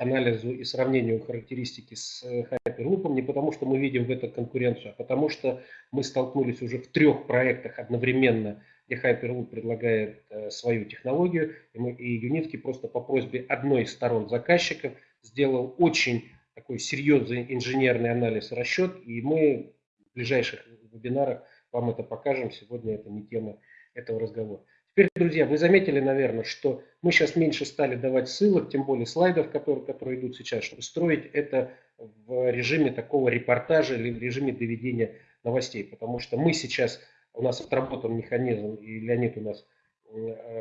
анализу и сравнению характеристики с э, Hyperloop, не потому что мы видим в этом конкуренцию, а потому что мы столкнулись уже в трех проектах одновременно, где Hyperloop предлагает э, свою технологию, и, мы, и Юницкий просто по просьбе одной из сторон заказчика сделал очень такой серьезный инженерный анализ расчет, и мы в ближайших вебинарах вам это покажем. Сегодня это не тема этого разговора. Теперь, друзья, вы заметили, наверное, что мы сейчас меньше стали давать ссылок, тем более слайдов, которые, которые идут сейчас, чтобы строить это в режиме такого репортажа или в режиме доведения новостей. Потому что мы сейчас, у нас отработан механизм, и Леонид у нас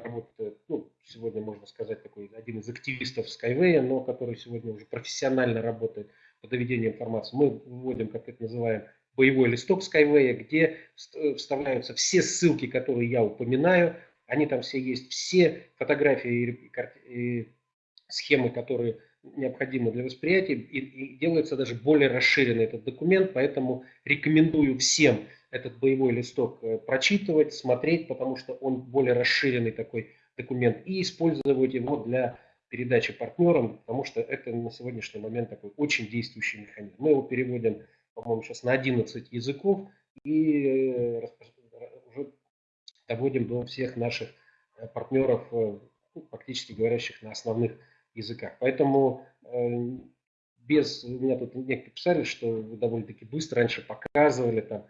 работает, ну, сегодня можно сказать, такой один из активистов Skyway, но который сегодня уже профессионально работает по доведению информации. Мы вводим, как это называем, боевой листок Skyway, где вставляются все ссылки, которые я упоминаю, они там все есть, все фотографии и, схемы, которые необходимы для восприятия, и, и делается даже более расширенный этот документ, поэтому рекомендую всем этот боевой листок э, прочитывать, смотреть, потому что он более расширенный такой документ, и использовать его для передачи партнерам, потому что это на сегодняшний момент такой очень действующий механизм. Мы его переводим, по-моему, сейчас на 11 языков и э, доводим до всех наших э, партнеров, э, ну, говорящих на основных языках. Поэтому э, без, меня тут некоторые писали, что вы довольно-таки быстро раньше показывали, там,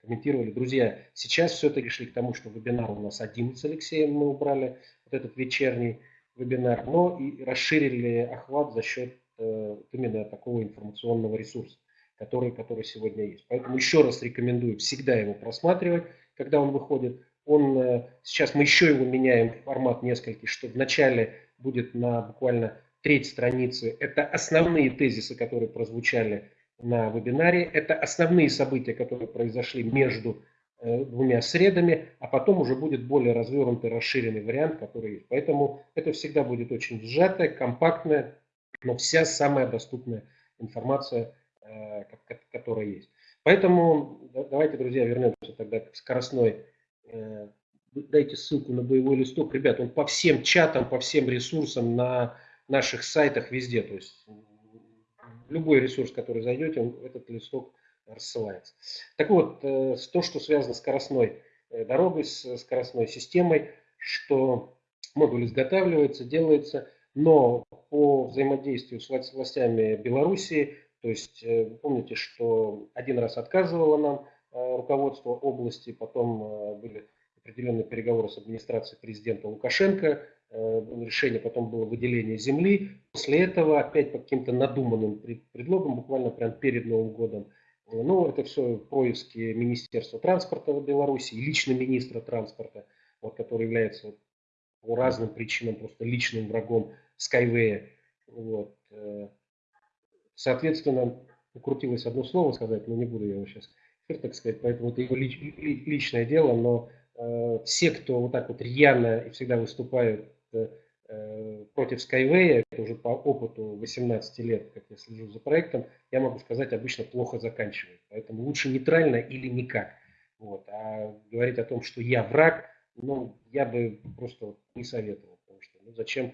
комментировали. Друзья, сейчас все-таки шли к тому, что вебинар у нас один с Алексеем, мы убрали вот этот вечерний вебинар, но и расширили охват за счет именно такого информационного ресурса, который, который сегодня есть. Поэтому еще раз рекомендую всегда его просматривать когда он выходит. Он, э, сейчас мы еще его меняем формат нескольких, что вначале будет на буквально треть страницы. Это основные тезисы, которые прозвучали на вебинаре. Это основные события, которые произошли между э, двумя средами, а потом уже будет более развернутый, расширенный вариант, который есть. Поэтому это всегда будет очень сжатая, компактная, но вся самая доступная информация, э, которая есть. Поэтому давайте, друзья, вернемся тогда к скоростной. Э, дайте ссылку на боевой листок. Ребят, он по всем чатам, по всем ресурсам на наших сайтах везде. То есть любой ресурс, который зайдете, этот листок рассылается. Так вот, э, то, что связано с скоростной э, дорогой, с скоростной системой, что модуль изготавливается, делается, но по взаимодействию с властями Белоруссии то есть э, помните, что один раз отказывало нам э, руководство области, потом э, были определенные переговоры с администрацией президента Лукашенко, решение потом было выделение земли. После этого опять по каким-то надуманным предлогам, буквально прям перед Новым годом, ну, это все поиски Министерства транспорта в Беларуси и лично министра транспорта, вот, который является по разным причинам просто личным врагом Skyway. Вот. Соответственно, укрутилось одно слово сказать, но не буду я его сейчас так сказать, поэтому это его лич, личное дело, но э, все, кто вот так вот рьяно и всегда выступают э, против Skyway, это уже по опыту 18 лет, как я слежу за проектом, я могу сказать, обычно плохо заканчивает. Поэтому лучше нейтрально или никак. Вот. А говорить о том, что я враг, ну, я бы просто не советовал, потому что ну, зачем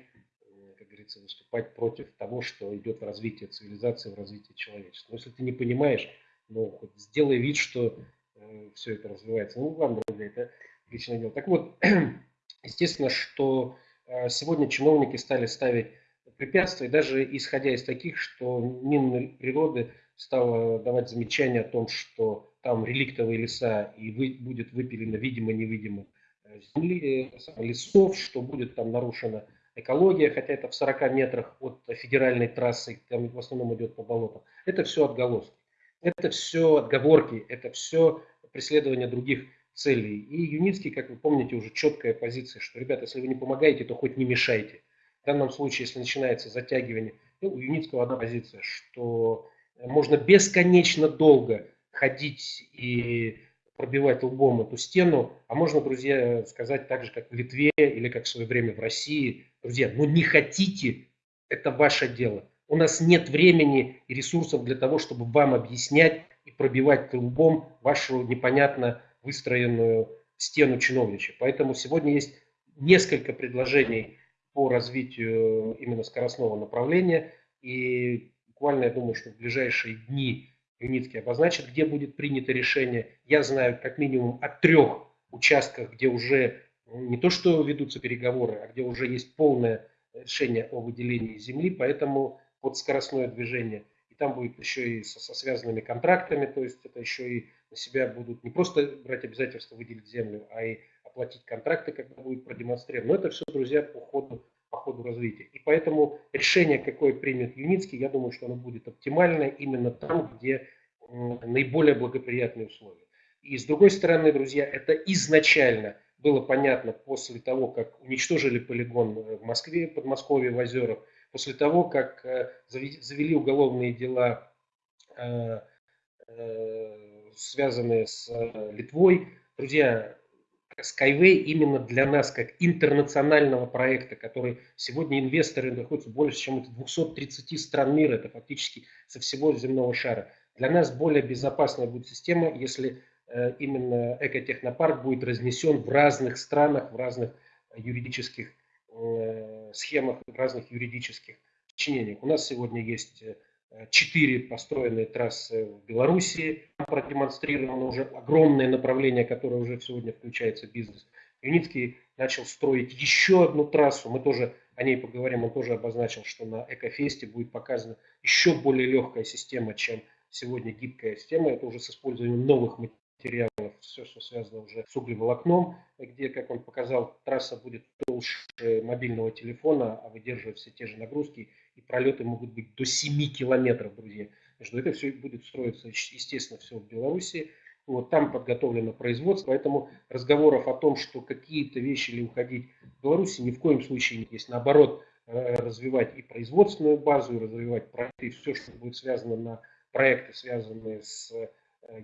говорится, выступать против того, что идет в развитии цивилизации, в развитии человечества. Но если ты не понимаешь, ну, хоть сделай вид, что э, все это развивается. Ну, ладно, это личное дело. Так вот, естественно, что э, сегодня чиновники стали ставить препятствия, даже исходя из таких, что Минприроды стало давать замечания о том, что там реликтовые леса и вы, будет выпилено видимо-невидимо э, земли, э, лесов, что будет там нарушено экология, хотя это в 40 метрах от федеральной трассы, там в основном идет по болотам. Это все отголоски. Это все отговорки, это все преследование других целей. И Юницкий, как вы помните, уже четкая позиция, что, ребята, если вы не помогаете, то хоть не мешайте. В данном случае, если начинается затягивание, ну, у Юницкого одна позиция, что можно бесконечно долго ходить и пробивать лбом эту стену, а можно, друзья, сказать так же, как в Литве или как в свое время в России. Друзья, ну не хотите, это ваше дело. У нас нет времени и ресурсов для того, чтобы вам объяснять и пробивать лбом вашу непонятно выстроенную стену чиновничья. Поэтому сегодня есть несколько предложений по развитию именно скоростного направления. И буквально, я думаю, что в ближайшие дни Юницкий обозначит, где будет принято решение. Я знаю как минимум о трех участках, где уже не то что ведутся переговоры, а где уже есть полное решение о выделении земли, поэтому под скоростное движение. И там будет еще и со, со связанными контрактами, то есть это еще и на себя будут не просто брать обязательства выделить землю, а и оплатить контракты, когда будет продемонстрировано. Но это все, друзья, по ходу, по ходу развития. И поэтому решение, какое примет Юницкий, я думаю, что оно будет оптимальное именно там, где наиболее благоприятные условия. И с другой стороны, друзья, это изначально было понятно после того, как уничтожили полигон в Москве, Подмосковье, в Озерах, после того, как э, завели уголовные дела, э, э, связанные с Литвой. Друзья, Skyway именно для нас, как интернационального проекта, который сегодня инвесторы находятся больше, чем 230 стран мира, это фактически со всего земного шара. Для нас более безопасная будет система, если э, именно экотехнопарк будет разнесен в разных странах, в разных юридических э, схемах, в разных юридических сочинениях. У нас сегодня есть э, четыре построенные трассы в Белоруссии, продемонстрировано уже огромное направление, которое уже сегодня включается в бизнес. Юницкий начал строить еще одну трассу, мы тоже о ней поговорим, он тоже обозначил, что на Экофесте будет показана еще более легкая система, чем сегодня гибкая система, это уже с использованием новых материалов, все, что связано уже с углеволокном, где, как он показал, трасса будет толще мобильного телефона, а выдерживать все те же нагрузки, и пролеты могут быть до 7 километров, друзья. Между это все будет строиться, естественно, все в Беларуси. Вот там подготовлено производство, поэтому разговоров о том, что какие-то вещи или уходить в Беларуси ни в коем случае нет. Есть наоборот э, развивать и производственную базу, и развивать проекты, и все, что будет связано на проекты, связанные с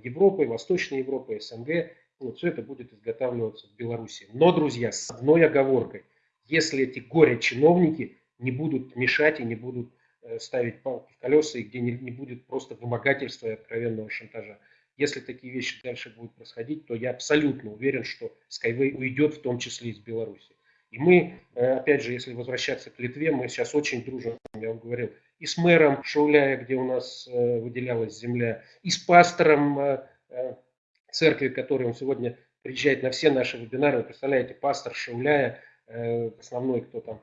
Европой, Восточной Европой, СНГ, вот все это будет изготавливаться в Беларуси. Но, друзья, с одной оговоркой. Если эти горе-чиновники не будут мешать и не будут э, ставить палки в колеса, и где не, не будет просто вымогательства и откровенного шантажа. Если такие вещи дальше будут происходить, то я абсолютно уверен, что Skyway уйдет в том числе из Беларуси. И мы, э, опять же, если возвращаться к Литве, мы сейчас очень дружим, я вам говорил, и с мэром Шауляя, где у нас э, выделялась земля, и с пастором э, церкви, который он сегодня приезжает на все наши вебинары. Вы представляете, пастор Шауляя, основной, кто там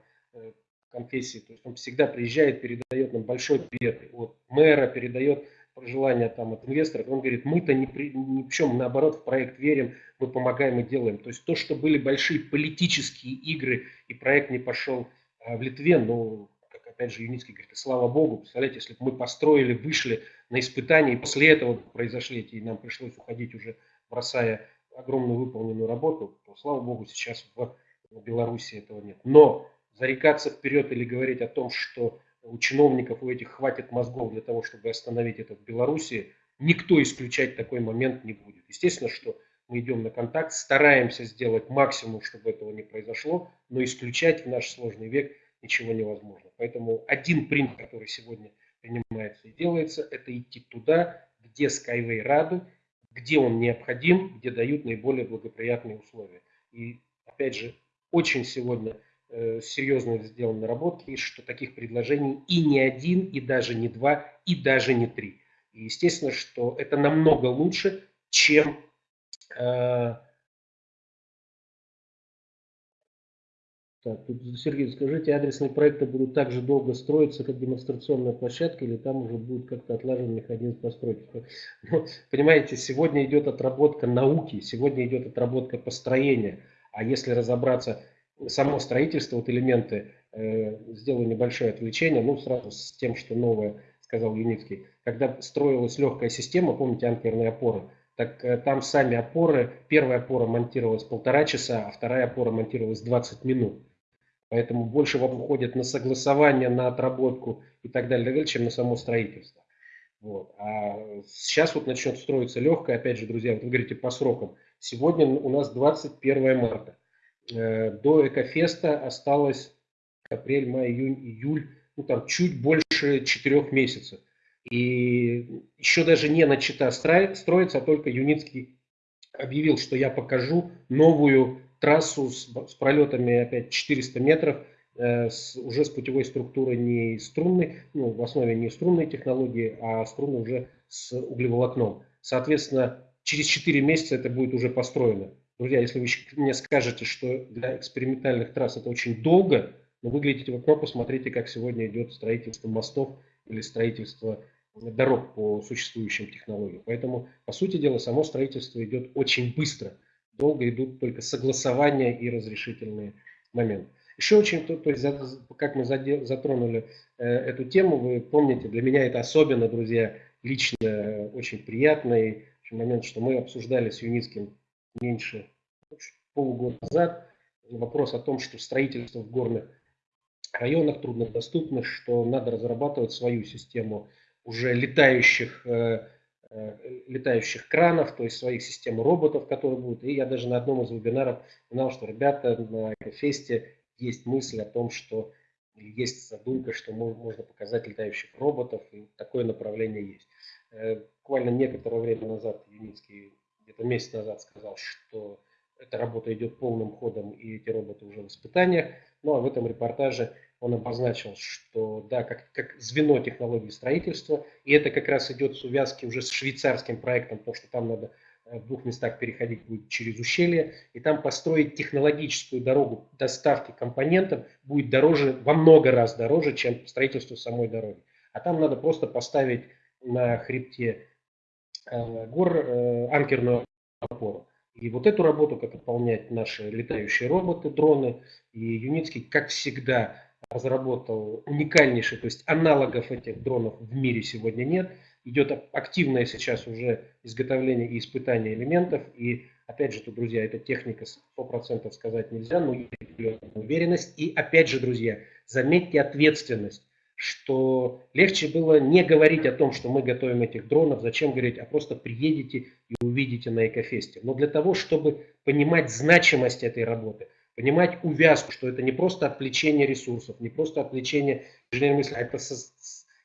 конфессии, то есть он всегда приезжает, передает нам большой привет от мэра, передает пожелания там от инвесторов. Он говорит, мы-то ни, при, ни в чем, наоборот, в проект верим, мы помогаем и делаем. То есть то, что были большие политические игры и проект не пошел в Литве, ну, опять же, Юницкий говорит, слава Богу, представляете, если бы мы построили, вышли на испытания, и после этого произошли эти, и нам пришлось уходить уже, бросая огромную выполненную работу, то, слава Богу, сейчас в Беларуси этого нет. Но зарекаться вперед или говорить о том, что у чиновников у этих хватит мозгов для того, чтобы остановить это в Беларуси, никто исключать такой момент не будет. Естественно, что мы идем на контакт, стараемся сделать максимум, чтобы этого не произошло, но исключать в наш сложный век ничего невозможно. Поэтому один принт, который сегодня принимается и делается, это идти туда, где Skyway рады, где он необходим, где дают наиболее благоприятные условия. И опять же, очень сегодня серьезно сделаны наработки, что таких предложений и не один, и даже не два, и даже не три. И естественно, что это намного лучше, чем э, Так, тут, Сергей, скажите, адресные проекты будут так же долго строиться, как демонстрационная площадка, или там уже будет как-то отлажен механизм постройки? Ну, понимаете, сегодня идет отработка науки, сегодня идет отработка построения. А если разобраться, само строительство, вот элементы, э, сделаю небольшое отвлечение, ну, сразу с тем, что новое, сказал Юницкий. Когда строилась легкая система, помните, анкерные опоры, так э, там сами опоры, первая опора монтировалась полтора часа, а вторая опора монтировалась 20 минут. Поэтому больше вам уходит на согласование, на отработку и так далее, чем на само строительство. Вот. А сейчас вот начнет строиться легкое, опять же, друзья, вот вы говорите по срокам. Сегодня у нас 21 марта. Э, до Экофеста осталось апрель, май, июнь, июль, ну там чуть больше четырех месяцев. И еще даже не начата строится, а только Юницкий объявил, что я покажу новую трассу с, с пролетами опять 400 метров, э, с, уже с путевой структурой не струнной, ну, в основе не струнной технологии, а струнной уже с углеволокном. Соответственно, через 4 месяца это будет уже построено. Друзья, если вы мне скажете, что для экспериментальных трасс это очень долго, но вы глядите в окно, посмотрите, как сегодня идет строительство мостов или строительство дорог по существующим технологиям. Поэтому, по сути дела, само строительство идет очень быстро. Долго идут только согласования и разрешительные моменты. Еще очень, то, то есть, как мы затронули э, эту тему, вы помните, для меня это особенно, друзья, лично очень приятный момент, что мы обсуждали с Юницким меньше полугода назад вопрос о том, что строительство в горных районах труднодоступных, что надо разрабатывать свою систему уже летающих, э, э, летающих кранов, то есть своих систем роботов, которые будут. И я даже на одном из вебинаров знал, что ребята на фесте есть мысль о том, что есть задумка, что можно показать летающих роботов, и такое направление есть. Э, буквально некоторое время назад Юницкий, где-то месяц назад сказал, что эта работа идет полным ходом, и эти роботы уже в испытаниях. Ну а в этом репортаже он обозначил, что да, как, как звено технологии строительства, и это как раз идет с увязки уже с швейцарским проектом, потому что там надо э, в двух местах переходить будет через ущелье, и там построить технологическую дорогу доставки компонентов будет дороже, во много раз дороже, чем строительство самой дороги. А там надо просто поставить на хребте гор э, анкерную опору. И вот эту работу, как выполнять наши летающие роботы, дроны, и Юницкий, как всегда, разработал уникальнейший, то есть аналогов этих дронов в мире сегодня нет. Идет активное сейчас уже изготовление и испытание элементов. И опять же, тут, друзья, эта техника 100% сказать нельзя, но уверенность. И опять же, друзья, заметьте ответственность что легче было не говорить о том, что мы готовим этих дронов, зачем говорить, а просто приедете и увидите на Экофесте. Но для того, чтобы понимать значимость этой работы, понимать увязку, что это не просто отвлечение ресурсов, не просто отвлечение инженерной мысли, а это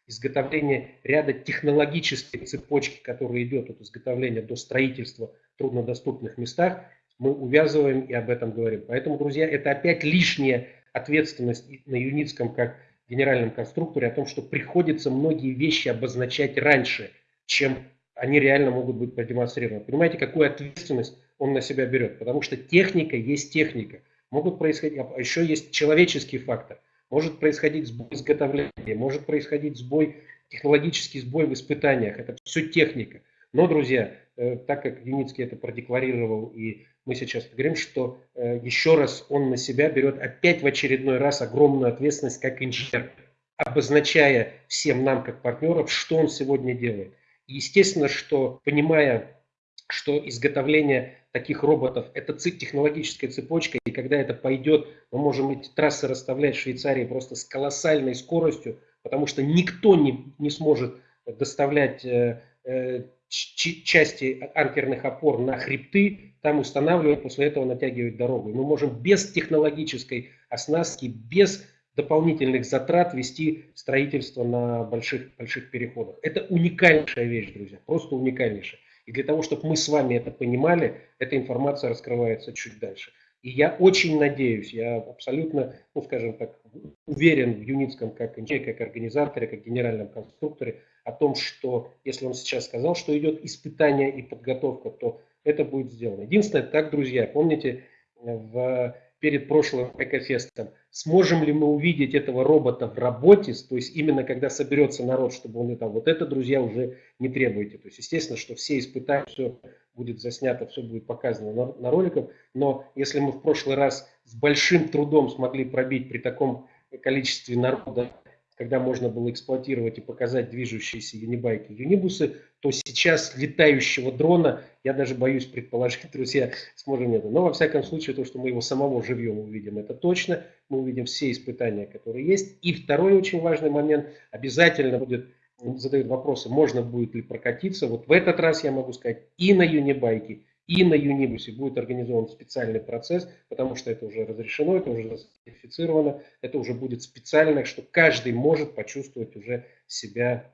изготовление ряда технологической цепочки, которая идет от изготовления до строительства в труднодоступных местах, мы увязываем и об этом говорим. Поэтому, друзья, это опять лишняя ответственность на Юницком как генеральном конструкторе о том, что приходится многие вещи обозначать раньше, чем они реально могут быть продемонстрированы. Понимаете, какую ответственность он на себя берет? Потому что техника есть техника могут происходить, а еще есть человеческий фактор. Может происходить сбой изготовления, может происходить сбой, технологический сбой в испытаниях. Это все техника. Но, друзья, э, так как Юницкий это продекларировал, и мы сейчас говорим, что э, еще раз он на себя берет опять в очередной раз огромную ответственность как инженер, обозначая всем нам как партнеров, что он сегодня делает. Естественно, что понимая, что изготовление таких роботов. Это технологическая цепочка, и когда это пойдет, мы можем эти трассы расставлять в Швейцарии просто с колоссальной скоростью, потому что никто не, не сможет доставлять э, э, части анкерных опор на хребты, там устанавливать, после этого натягивать дорогу. Мы можем без технологической оснастки, без дополнительных затрат вести строительство на больших, больших переходах. Это уникальнейшая вещь, друзья, просто уникальнейшая. И для того, чтобы мы с вами это понимали, эта информация раскрывается чуть дальше. И я очень надеюсь, я абсолютно, ну скажем так, уверен в Юницком как инженере, как организаторе, как генеральном конструкторе о том, что если он сейчас сказал, что идет испытание и подготовка, то это будет сделано. Единственное, так, друзья, помните, в перед прошлым экофестом, сможем ли мы увидеть этого робота в работе, то есть именно когда соберется народ, чтобы он это, вот это, друзья, уже не требуете. То есть, естественно, что все испытания, все будет заснято, все будет показано на, на роликах, но если мы в прошлый раз с большим трудом смогли пробить при таком количестве народа когда можно было эксплуатировать и показать движущиеся юнибайки, юнибусы, то сейчас летающего дрона, я даже боюсь предположить, друзья, сможем это. Но во всяком случае, то, что мы его самого живьем увидим, это точно. Мы увидим все испытания, которые есть. И второй очень важный момент, обязательно будет задают вопросы, можно будет ли прокатиться. Вот в этот раз я могу сказать, и на Юнибайке, и на Юнибусе будет организован специальный процесс, потому что это уже разрешено, это уже сертифицировано, это уже будет специально, что каждый может почувствовать уже себя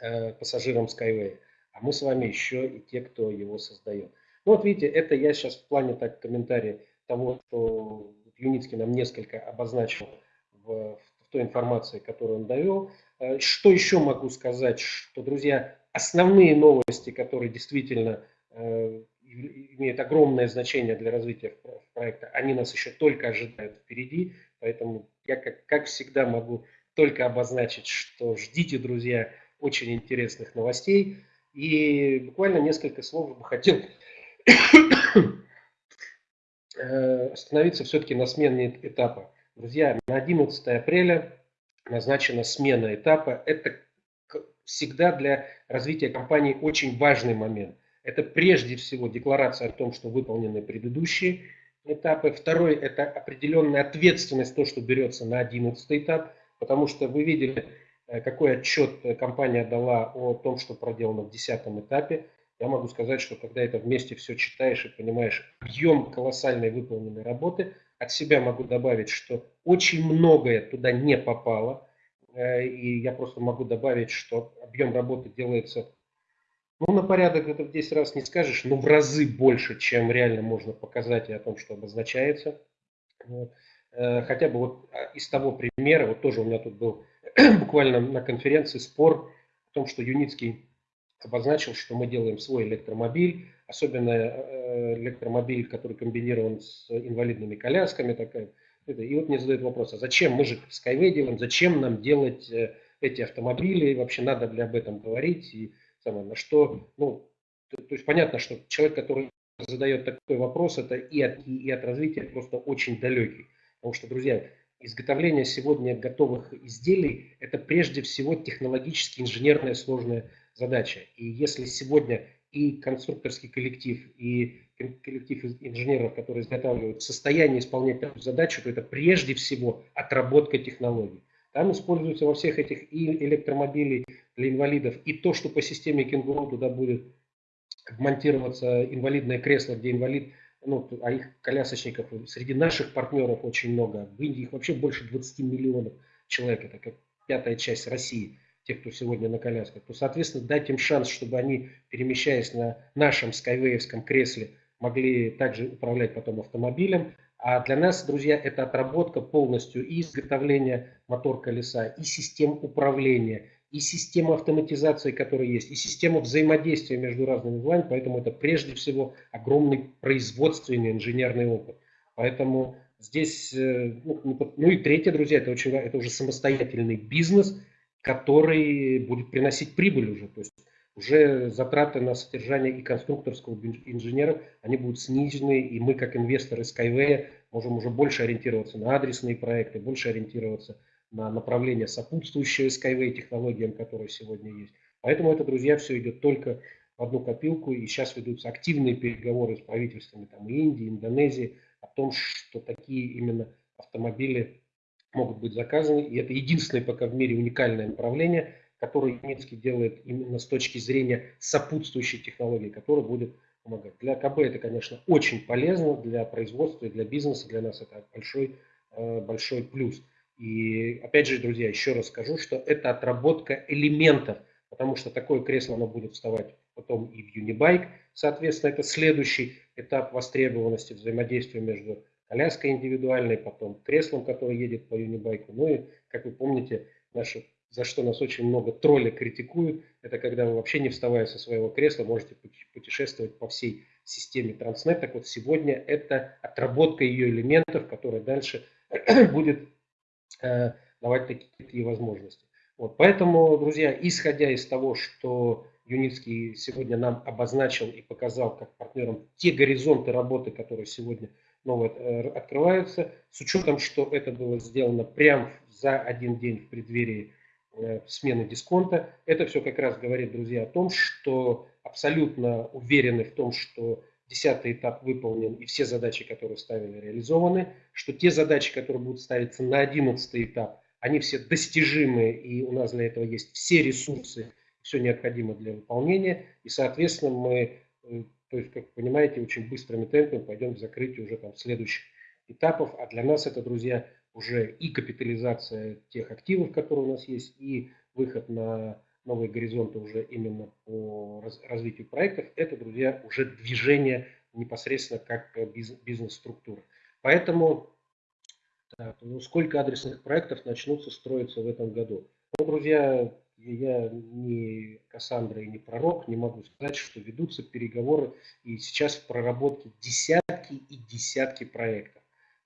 э, пассажиром Skyway. А мы с вами еще и те, кто его создает. Ну вот видите, это я сейчас в плане так комментария того, что Юницкий нам несколько обозначил в, в той информации, которую он довел. Э, что еще могу сказать, что, друзья, основные новости, которые действительно э, имеют огромное значение для развития проекта, они нас еще только ожидают впереди, поэтому я, как, как всегда, могу только обозначить, что ждите, друзья, очень интересных новостей. И буквально несколько слов бы хотел э, остановиться все-таки на смене этапа. Друзья, на 11 апреля назначена смена этапа. Это всегда для развития компании очень важный момент. Это прежде всего декларация о том, что выполнены предыдущие этапы. Второй – это определенная ответственность, то, что берется на 11 этап, потому что вы видели, э, какой отчет компания дала о том, что проделано в 10 этапе. Я могу сказать, что когда это вместе все читаешь и понимаешь объем колоссальной выполненной работы, от себя могу добавить, что очень многое туда не попало. Э, и я просто могу добавить, что объем работы делается ну, на порядок это в 10 раз не скажешь, но в разы больше, чем реально можно показать и о том, что обозначается. Вот. Э, хотя бы вот а, из того примера, вот тоже у меня тут был буквально на конференции спор о том, что Юницкий обозначил, что мы делаем свой электромобиль, особенно э, электромобиль, который комбинирован с инвалидными колясками. Такая. И вот мне задают вопрос, а зачем мы же Skyway делаем, зачем нам делать э, эти автомобили, вообще надо ли об этом говорить, и самое, на что, ну, то, то есть понятно, что человек, который задает такой вопрос, это и от, и от развития просто очень далекий. Потому что, друзья, изготовление сегодня готовых изделий – это прежде всего технологически инженерная сложная задача. И если сегодня и конструкторский коллектив, и коллектив инженеров, которые изготавливают, в состоянии исполнять эту задачу, то это прежде всего отработка технологий. Там используется во всех этих и электромобилей для инвалидов, и то, что по системе кенгуру туда будет монтироваться инвалидное кресло, где инвалид, ну, а их колясочников среди наших партнеров очень много. В Индии их вообще больше 20 миллионов человек, это как пятая часть России тех, кто сегодня на колясках, то, соответственно, дать им шанс, чтобы они, перемещаясь на нашем скайвеевском кресле, могли также управлять потом автомобилем. А для нас, друзья, это отработка полностью и изготовления мотор-колеса, и систем управления, и система автоматизации, которая есть, и система взаимодействия между разными узлами. Поэтому это прежде всего огромный производственный инженерный опыт. Поэтому здесь, э, ну, ну и третье, друзья, это, очень, это уже самостоятельный бизнес – который будет приносить прибыль уже. То есть уже затраты на содержание и конструкторского инженера, они будут снижены, и мы, как инвесторы Skyway, можем уже больше ориентироваться на адресные проекты, больше ориентироваться на направление сопутствующего Skyway технологиям, которые сегодня есть. Поэтому это, друзья, все идет только в одну копилку, и сейчас ведутся активные переговоры с правительствами там, Индии, Индонезии о том, что такие именно автомобили могут быть заказаны. И это единственное пока в мире уникальное направление, которое Юницкий делает именно с точки зрения сопутствующей технологии, которая будет помогать. Для КБ это, конечно, очень полезно для производства и для бизнеса. Для нас это большой, э, большой плюс. И опять же, друзья, еще раз скажу, что это отработка элементов, потому что такое кресло оно будет вставать потом и в Unibike. Соответственно, это следующий этап востребованности взаимодействия между коляской индивидуальной, потом креслом, который едет по юнибайку. Ну и, как вы помните, наши, за что нас очень много тролли критикуют, это когда вы вообще не вставая со своего кресла можете путешествовать по всей системе Транснет. Так вот, сегодня это отработка ее элементов, которая дальше будет э, давать такие возможности. Вот, поэтому, друзья, исходя из того, что Юницкий сегодня нам обозначил и показал как партнерам те горизонты работы, которые сегодня новые э, открываются, с учетом, что это было сделано прямо за один день в преддверии смены дисконта. Это все как раз говорит, друзья, о том, что абсолютно уверены в том, что десятый этап выполнен и все задачи, которые ставили, реализованы, что те задачи, которые будут ставиться на одиннадцатый этап, они все достижимы, и у нас для этого есть все ресурсы, все необходимое для выполнения, и, соответственно, мы, э, то есть, как вы понимаете, очень быстрыми темпами пойдем к закрытию уже там следующих этапов, а для нас это, друзья, уже и капитализация тех активов, которые у нас есть, и выход на новые горизонты уже именно по развитию проектов, это, друзья, уже движение непосредственно как бизнес-структура. Поэтому так, ну, сколько адресных проектов начнутся строиться в этом году? Ну, друзья, я не Кассандра и не пророк, не могу сказать, что ведутся переговоры, и сейчас в проработке десятки и десятки проектов.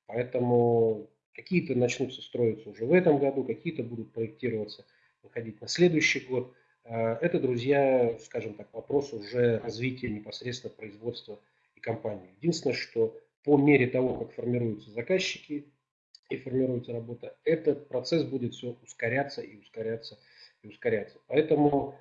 Поэтому какие-то начнутся строиться уже в этом году, какие-то будут проектироваться, выходить на следующий год. А, это, друзья, скажем так, вопрос уже развития непосредственно производства и компании. Единственное, что по мере того, как формируются заказчики и формируется работа, этот процесс будет все ускоряться и ускоряться и ускоряться. Поэтому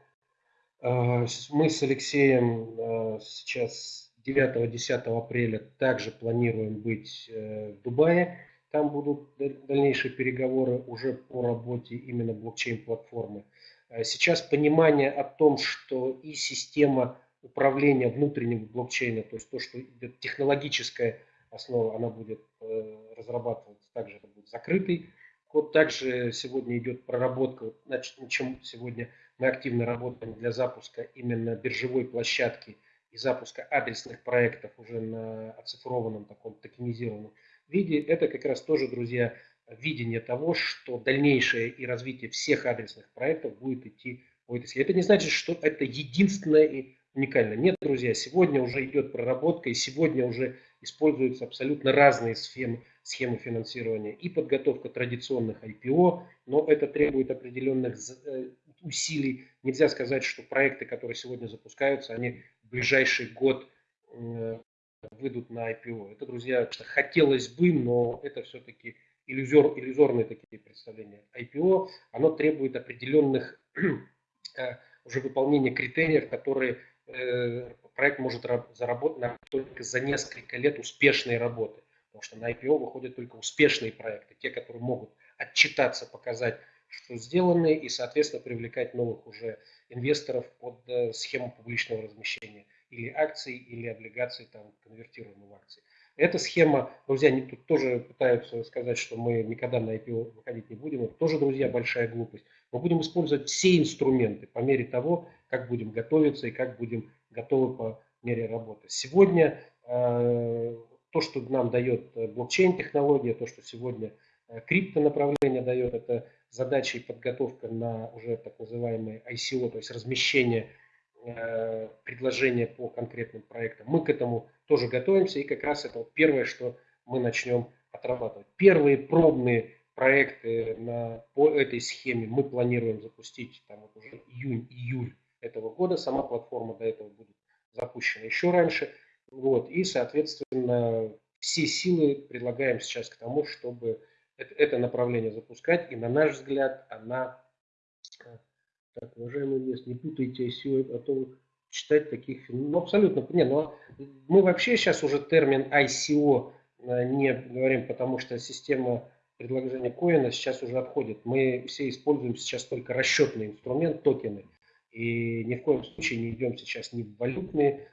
э, мы с Алексеем э, сейчас 9-10 апреля также планируем быть э, в Дубае. Там будут дальнейшие переговоры уже по работе именно блокчейн-платформы. Э, сейчас понимание о том, что и система управления внутреннего блокчейна, то есть то, что технологическая основа, она будет э, разрабатываться, также это будет закрытый код. Также сегодня идет проработка, значит, чем сегодня мы активно работаем для запуска именно биржевой площадки и запуска адресных проектов уже на оцифрованном таком токенизированном виде. Это как раз тоже, друзья, видение того, что дальнейшее и развитие всех адресных проектов будет идти по этой. Это не значит, что это единственное и уникально. Нет, друзья, сегодня уже идет проработка, и сегодня уже используются абсолютно разные схемы, схемы финансирования и подготовка традиционных IPO, но это требует определенных э, усилий. Нельзя сказать, что проекты, которые сегодня запускаются, они в ближайший год э, выйдут на IPO. Это, друзья, хотелось бы, но это все-таки иллюзор, иллюзорные такие представления. IPO, оно требует определенных э, уже выполнения критериев, которые Э, проект может заработать только за несколько лет успешной работы. Потому что на IPO выходят только успешные проекты, те, которые могут отчитаться, показать, что сделаны, и, соответственно, привлекать новых уже инвесторов под э, схему публичного размещения или акций, или облигаций, там, конвертируемых в акции. Эта схема, друзья, они тут тоже пытаются сказать, что мы никогда на IPO выходить не будем. Это тоже, друзья, большая глупость. Мы будем использовать все инструменты по мере того, как будем готовиться и как будем готовы по мере работы. Сегодня э, то, что нам дает э, блокчейн-технология, то, что сегодня э, крипто направление дает, это задача и подготовка на уже так называемые ICO, то есть размещение предложения по конкретным проектам. Мы к этому тоже готовимся, и как раз это вот первое, что мы начнем отрабатывать. Первые пробные проекты на, по этой схеме мы планируем запустить там вот уже июнь-июль этого года. Сама платформа до этого будет запущена еще раньше. Вот. И, соответственно, все силы предлагаем сейчас к тому, чтобы это, это направление запускать. И на наш взгляд, она... Так, уважаемый инвестор, не путайте ICO, а то читать таких... Ну, абсолютно... Не, ну, мы вообще сейчас уже термин ICO э, не говорим, потому что система предложения коина сейчас уже отходит. Мы все используем сейчас только расчетный инструмент, токены. И ни в коем случае не идем сейчас ни в валютные,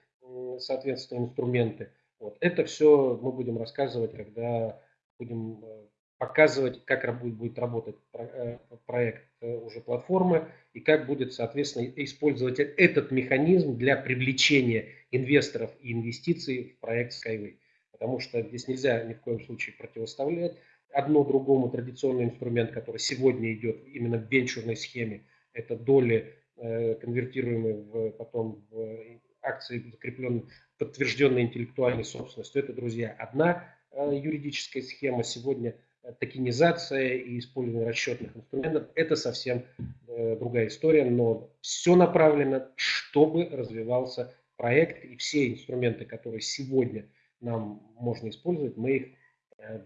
соответственно, инструменты. Вот. Это все мы будем рассказывать, когда будем э, показывать, как будет работать э, проект э, уже платформы и как будет, соответственно, использовать этот механизм для привлечения инвесторов и инвестиций в проект Skyway. Потому что здесь нельзя ни в коем случае противоставлять одно другому традиционный инструмент, который сегодня идет именно в венчурной схеме, это доли Э, конвертируемые в, потом в акции, закрепленные, подтвержденной интеллектуальной собственностью. Это, друзья, одна юридическая схема. Сегодня токенизация и использование расчетных инструментов – это совсем другая история, но все направлено, чтобы развивался проект, и все инструменты, которые сегодня нам можно использовать, мы их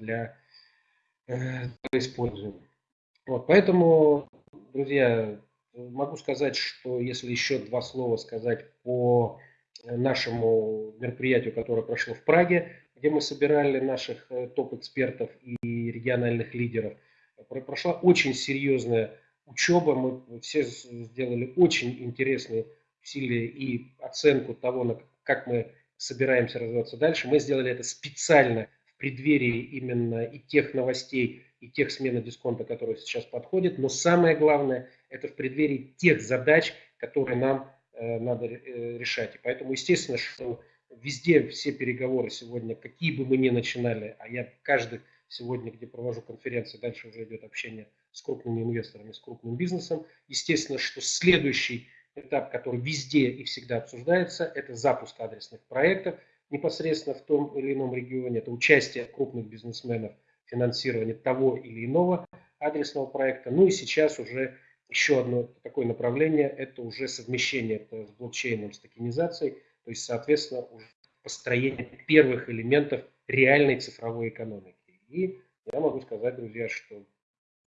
для, для используем. Вот, поэтому, друзья, Могу сказать, что если еще два слова сказать по нашему мероприятию, которое прошло в Праге, где мы собирали наших э, топ-экспертов и региональных лидеров. Прошла очень серьезная учеба, мы все сделали очень интересные усилия и оценку того, как мы собираемся развиваться дальше. Мы сделали это специально в преддверии именно и тех новостей, и тех смены дисконта, которые сейчас подходят. Но самое главное, это в преддверии тех задач, которые нам э, надо э, решать. И поэтому, естественно, что везде все переговоры сегодня, какие бы мы ни начинали, а я каждый сегодня, где провожу конференции, дальше уже идет общение с крупными инвесторами, с крупным бизнесом. Естественно, что следующий этап, который везде и всегда обсуждается, это запуск адресных проектов непосредственно в том или ином регионе, это участие крупных бизнесменов в финансировании того или иного адресного проекта. Ну и сейчас уже еще одно такое направление, это уже совмещение это с блокчейном, с токенизацией, то есть, соответственно, уже построение первых элементов реальной цифровой экономики. И я могу сказать, друзья, что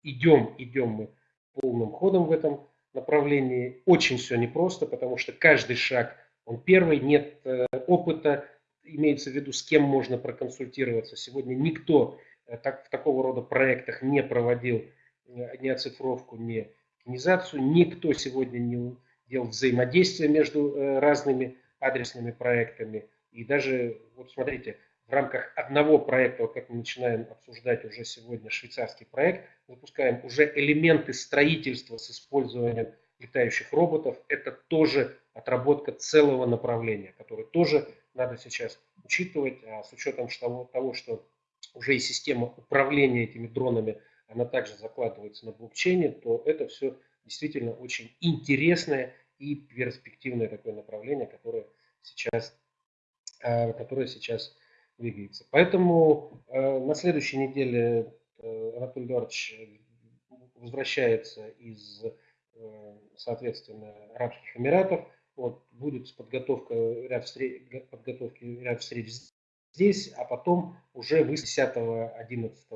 идем, идем мы полным ходом в этом направлении. Очень все непросто, потому что каждый шаг, он первый, нет э, опыта, имеется в виду, с кем можно проконсультироваться. Сегодня никто э, так, в такого рода проектах не проводил э, ни оцифровку, ни организацию. Никто сегодня не делал взаимодействие между разными адресными проектами. И даже, вот смотрите, в рамках одного проекта, вот как мы начинаем обсуждать уже сегодня швейцарский проект, запускаем уже элементы строительства с использованием летающих роботов. Это тоже отработка целого направления, которое тоже надо сейчас учитывать, а с учетом того, того, что уже и система управления этими дронами, она также закладывается на блокчейне, то это все действительно очень интересное и перспективное такое направление, которое сейчас, а, которое сейчас двигается. Поэтому э, на следующей неделе э, Анатолий Эдуардович возвращается из, э, соответственно, Арабских Эмиратов. Вот, будет подготовка, ряд встреч, подготовки ряд встреч здесь, а потом уже вы 10, 11,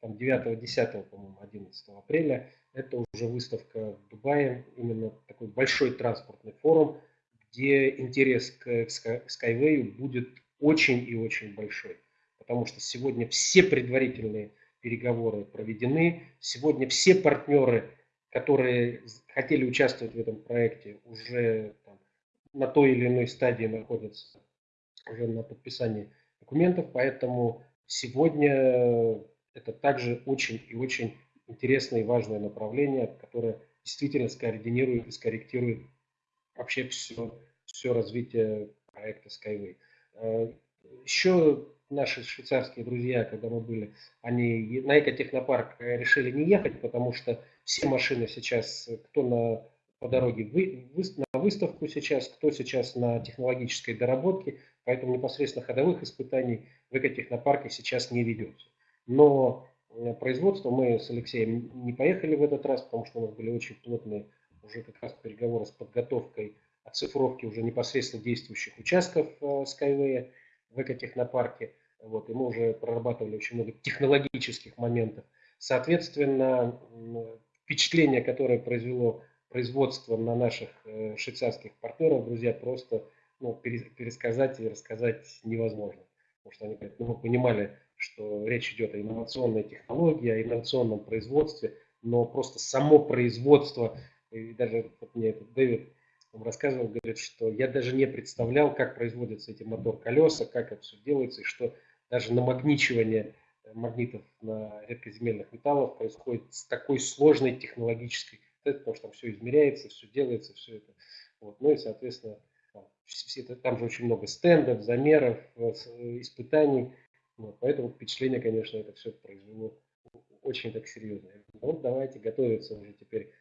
там 9, 10, по-моему, 11 апреля, это уже выставка в Дубае, именно такой большой транспортный форум, где интерес к Skyway будет очень и очень большой. Потому что сегодня все предварительные переговоры проведены. Сегодня все партнеры, которые хотели участвовать в этом проекте, уже там, на той или иной стадии находятся уже на подписании документов. Поэтому сегодня это также очень и очень интересное и важное направление, которое действительно скоординирует и скорректирует вообще все, все развитие проекта Skyway. Э, Еще наши швейцарские друзья, когда мы были, они на экотехнопарк решили не ехать, потому что все машины сейчас, кто на, по дороге вы, вы, на выставку сейчас, кто сейчас на технологической доработке, поэтому непосредственно ходовых испытаний в экотехнопарке сейчас не ведется. Но э, производство мы с Алексеем не поехали в этот раз, потому что у нас были очень плотные уже как раз переговоры с подготовкой оцифровки уже непосредственно действующих участков э, Skyway в экотехнопарке. Вот, и мы уже прорабатывали очень много технологических моментов. Соответственно, впечатление, которое произвело производство на наших э, швейцарских партнеров, друзья, просто ну, пересказать и рассказать невозможно. Потому что они ну, мы понимали, что речь идет о инновационной технологии, о инновационном производстве, но просто само производство, и даже вот мне этот Дэвид он рассказывал, говорит, что я даже не представлял, как производятся эти мотор-колеса, как это все делается, и что даже намагничивание э, магнитов на редкоземельных металлов происходит с такой сложной технологической, потому что там все измеряется, все делается, все это. Вот. Ну и, соответственно, все это, там же очень много стендов, замеров, э, э, испытаний. Вот. Поэтому впечатление, конечно, это все произвело очень так серьезно. Вот давайте готовиться уже теперь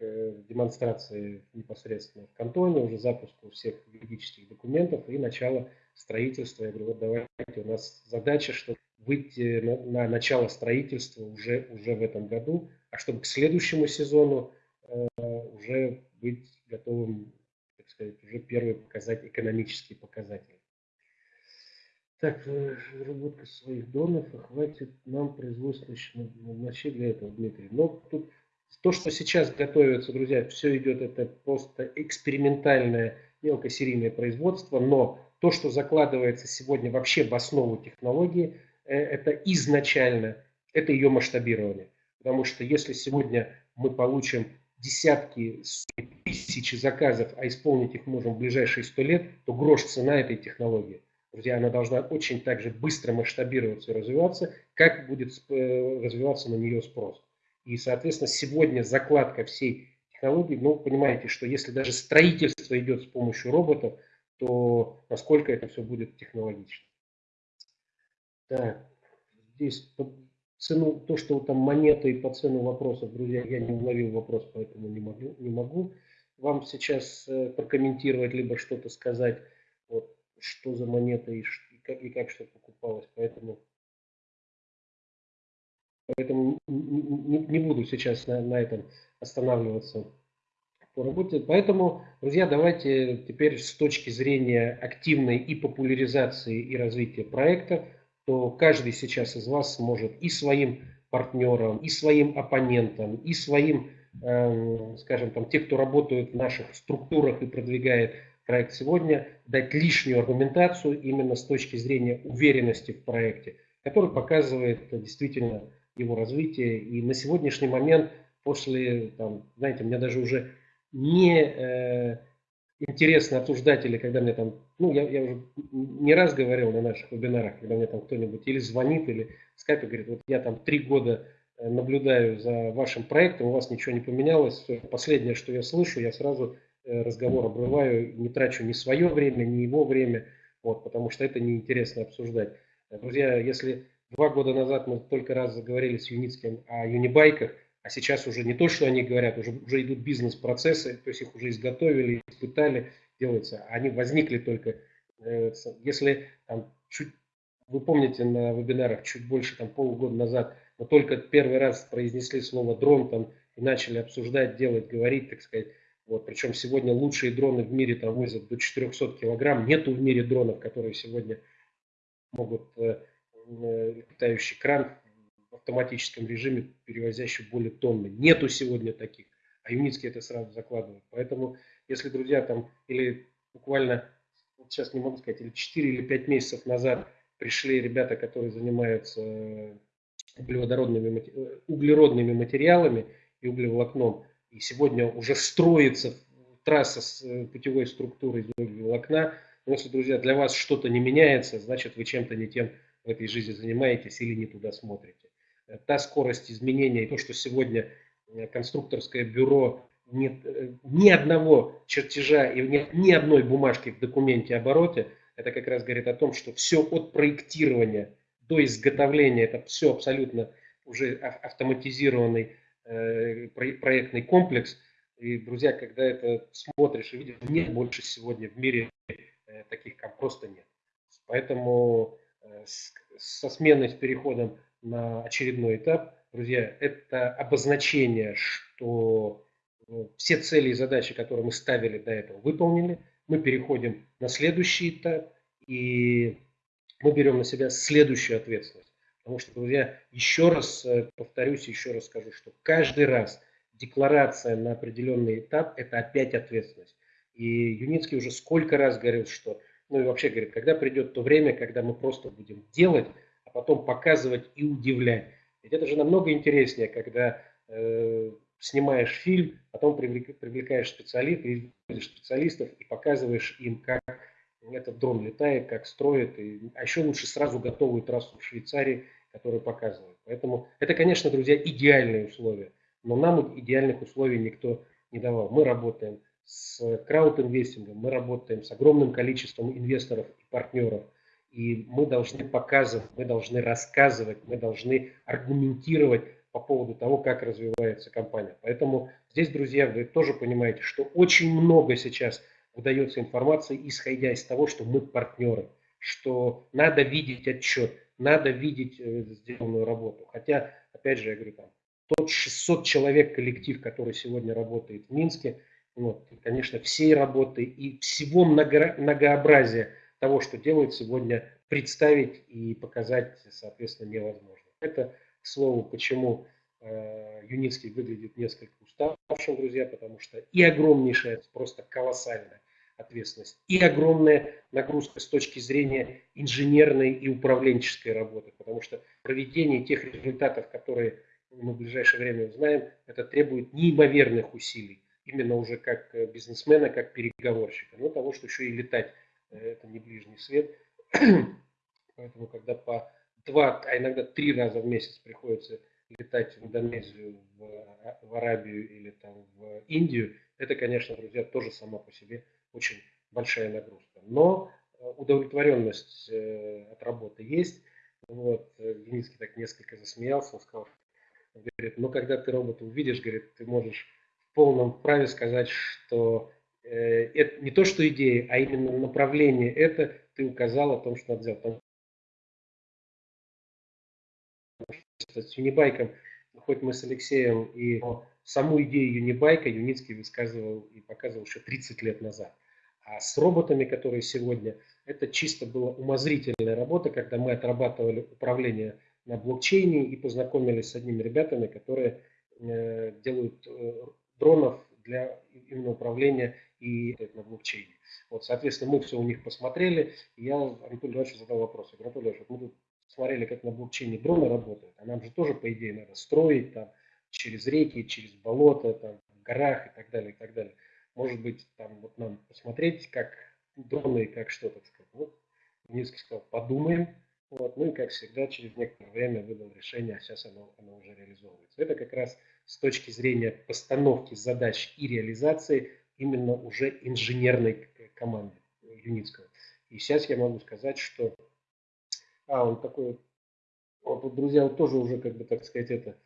демонстрации непосредственно в кантоне, уже запуску всех юридических документов и начало строительства. Я говорю, вот давайте, у нас задача, чтобы выйти на, на начало строительства уже, уже в этом году, а чтобы к следующему сезону э, уже быть готовым, так сказать, уже первые показать экономические показатели. Так, разработка своих донов, хватит нам производства вообще для этого, Дмитрий. Но тут то, что сейчас готовится, друзья, все идет, это просто экспериментальное мелкосерийное производство, но то, что закладывается сегодня вообще в основу технологии, э, это изначально, это ее масштабирование. Потому что если сегодня мы получим десятки, тысячи заказов, а исполнить их можем в ближайшие сто лет, то грош цена этой технологии. Друзья, она должна очень также быстро масштабироваться и развиваться, как будет э, развиваться на нее спрос. И, соответственно, сегодня закладка всей технологии, ну, понимаете, что если даже строительство идет с помощью роботов, то насколько это все будет технологично. Так, здесь цену, то, что там монета и по цену вопросов, друзья, я не уловил вопрос, поэтому не могу, не могу вам сейчас э, прокомментировать, либо что-то сказать, вот, что за монета и, и, как, и как что покупалось. Поэтому, поэтому не, не буду сейчас на, на этом останавливаться по работе. Поэтому, друзья, давайте теперь с точки зрения активной и популяризации и развития проекта, то каждый сейчас из вас сможет и своим партнерам, и своим оппонентам, и своим, э, скажем, там, те, кто работают в наших структурах и продвигает проект сегодня, дать лишнюю аргументацию именно с точки зрения уверенности в проекте, который показывает действительно его развитие. И на сегодняшний момент, после, там, знаете, мне даже уже не э, интересно обсуждать, или когда мне там, ну, я, я уже не раз говорил на наших вебинарах, когда мне там кто-нибудь или звонит, или в скайпе говорит, вот я там три года э, наблюдаю за вашим проектом, у вас ничего не поменялось, последнее, что я слышу, я сразу э, разговор обрываю, не трачу ни свое время, ни его время, вот, потому что это неинтересно обсуждать. Друзья, если два года назад мы только раз заговорили с Юницким о юнибайках, а сейчас уже не то, что они говорят, уже, уже идут бизнес-процессы, то есть их уже изготовили, испытали, делаются. Они возникли только, э, если там, чуть, вы помните на вебинарах чуть больше там, полугода назад, мы только первый раз произнесли слово дрон там, и начали обсуждать, делать, говорить, так сказать. Вот, причем сегодня лучшие дроны в мире там возят до 400 килограмм. Нету в мире дронов, которые сегодня могут э, летающий кран в автоматическом режиме, перевозящий более тонны. Нету сегодня таких, а Юницкий это сразу закладывает. Поэтому, если, друзья, там, или буквально, вот сейчас не могу сказать, или 4 или 5 месяцев назад пришли ребята, которые занимаются э, углеводородными, э, углеродными материалами и углеволокном, и сегодня уже строится трасса с э, путевой структурой из углеволокна, но если, друзья, для вас что-то не меняется, значит вы чем-то не тем в этой жизни занимаетесь или не туда смотрите та скорость изменения и то, что сегодня э, конструкторское бюро нет э, ни одного чертежа и нет ни одной бумажки в документе обороте, это как раз говорит о том, что все от проектирования до изготовления, это все абсолютно уже автоматизированный э, проектный комплекс. И, друзья, когда это смотришь и видишь, нет больше сегодня в мире таких как просто нет. Поэтому со сменой, с переходом на очередной этап. Друзья, это обозначение, что э, все цели и задачи, которые мы ставили до этого, выполнены. Мы переходим на следующий этап, и мы берем на себя следующую ответственность. Потому что, друзья, еще раз э, повторюсь, еще раз скажу, что каждый раз декларация на определенный этап – это опять ответственность. И Юницкий уже сколько раз говорил, что, ну и вообще говорит, когда придет то время, когда мы просто будем делать, а потом показывать и удивлять. Ведь это же намного интереснее, когда э, снимаешь фильм, потом привлекаешь специалистов, специалистов и показываешь им, как этот дрон летает, как строит, и, а еще лучше сразу готовую трассу в Швейцарии, которую показывают. Поэтому это, конечно, друзья, идеальные условия, но нам идеальных условий никто не давал. Мы работаем с краудинвестингом, мы работаем с огромным количеством инвесторов и партнеров – и мы должны показывать, мы должны рассказывать, мы должны аргументировать по поводу того, как развивается компания. Поэтому здесь, друзья, вы тоже понимаете, что очень много сейчас выдается информации, исходя из того, что мы партнеры, что надо видеть отчет, надо видеть э, сделанную работу. Хотя, опять же, я говорю, там, тот 600 человек коллектив, который сегодня работает в Минске, вот, конечно, всей работы и всего много, многообразия того, что делают сегодня, представить и показать, соответственно, невозможно. Это, к слову, почему э, Юницкий выглядит несколько уставшим, друзья, потому что и огромнейшая, просто колоссальная ответственность, и огромная нагрузка с точки зрения инженерной и управленческой работы, потому что проведение тех результатов, которые мы в ближайшее время узнаем, это требует неимоверных усилий, именно уже как э, бизнесмена, как переговорщика. Ну, того, что еще и летать, э, это не ближний свет. Поэтому, когда по два, а иногда три раза в месяц приходится летать в Индонезию, в, а, в Арабию или там в Индию, это, конечно, друзья, тоже сама по себе очень большая нагрузка. Но э, удовлетворенность от работы есть. Вот, Денисский так несколько засмеялся, он сказал, говорит, ну когда ты робота увидишь, говорит, ты можешь в полном праве сказать, что э, это не то, что идея, а именно направление это ты указал о том, что надо сделать с Юнибайком, хоть мы с Алексеем и саму идею Юнибайка Юницкий высказывал и показывал еще 30 лет назад. А с роботами, которые сегодня, это чисто была умозрительная работа, когда мы отрабатывали управление на блокчейне и познакомились с одними ребятами, которые э, делают э, дронов для именно управления и на блокчейне. Вот, соответственно, мы все у них посмотрели, я Анатолию Ивановичу задал вопрос. Я говорю, Анатолий Иванович, вот мы тут смотрели, как на блокчейне дроны работают, а нам же тоже, по идее, надо строить там через реки, через болота, там, в горах и так далее, и так далее. Может быть, там вот нам посмотреть, как дроны как что, так сказать. Вот Минский сказал, подумаем. Вот, ну и, как всегда, через некоторое время выдал решение, а сейчас оно, оно уже реализовывается. Это как раз с точки зрения постановки задач и реализации именно уже инженерной команды Юницкого. И сейчас я могу сказать, что а, он такой, вот, друзья, вот тоже уже, как бы, так сказать, это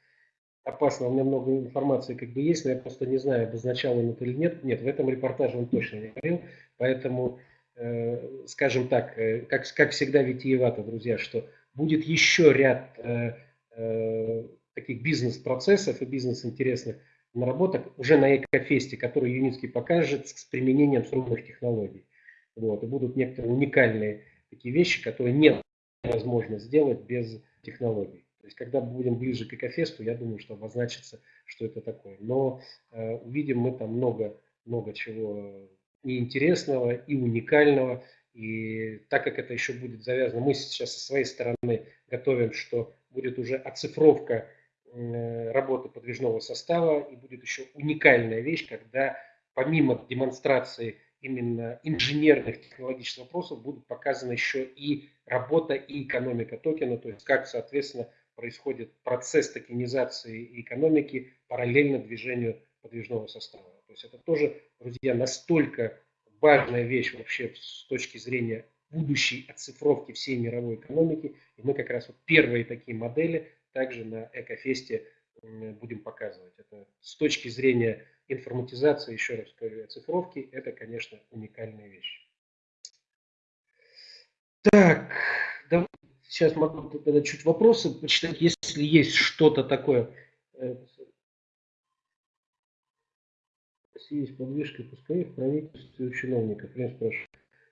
опасно. У меня много информации как бы есть, но я просто не знаю, обозначал он это или нет. Нет, в этом репортаже он точно не говорил. Поэтому, э, скажем так, э, как, как всегда витиевато, друзья, что будет еще ряд э, э, таких бизнес-процессов и бизнес-интересных наработок уже на Экофесте, которые Юницкий покажет с применением струнных технологий. Вот, и будут некоторые уникальные такие вещи, которые невозможно сделать без технологий. То есть, когда будем ближе к Экофесту, я думаю, что обозначится, что это такое. Но э, увидим мы там много, много чего и интересного, и уникального. И так как это еще будет завязано, мы сейчас со своей стороны готовим, что будет уже оцифровка работы подвижного состава, и будет еще уникальная вещь, когда помимо демонстрации именно инженерных технологических вопросов будут показаны еще и работа и экономика токена, то есть как, соответственно, происходит процесс токенизации экономики параллельно движению подвижного состава. То есть это тоже, друзья, настолько важная вещь вообще с точки зрения будущей оцифровки всей мировой экономики. И мы как раз вот первые такие модели также на Экофесте будем показывать. Это с точки зрения информатизации, еще раз говорю, оцифровки, это, конечно, уникальная вещь. Так, давай, сейчас могу тогда чуть вопросы почитать, если есть что-то такое. Есть подвижка пускай в правительстве у чиновников. Я спрашиваю.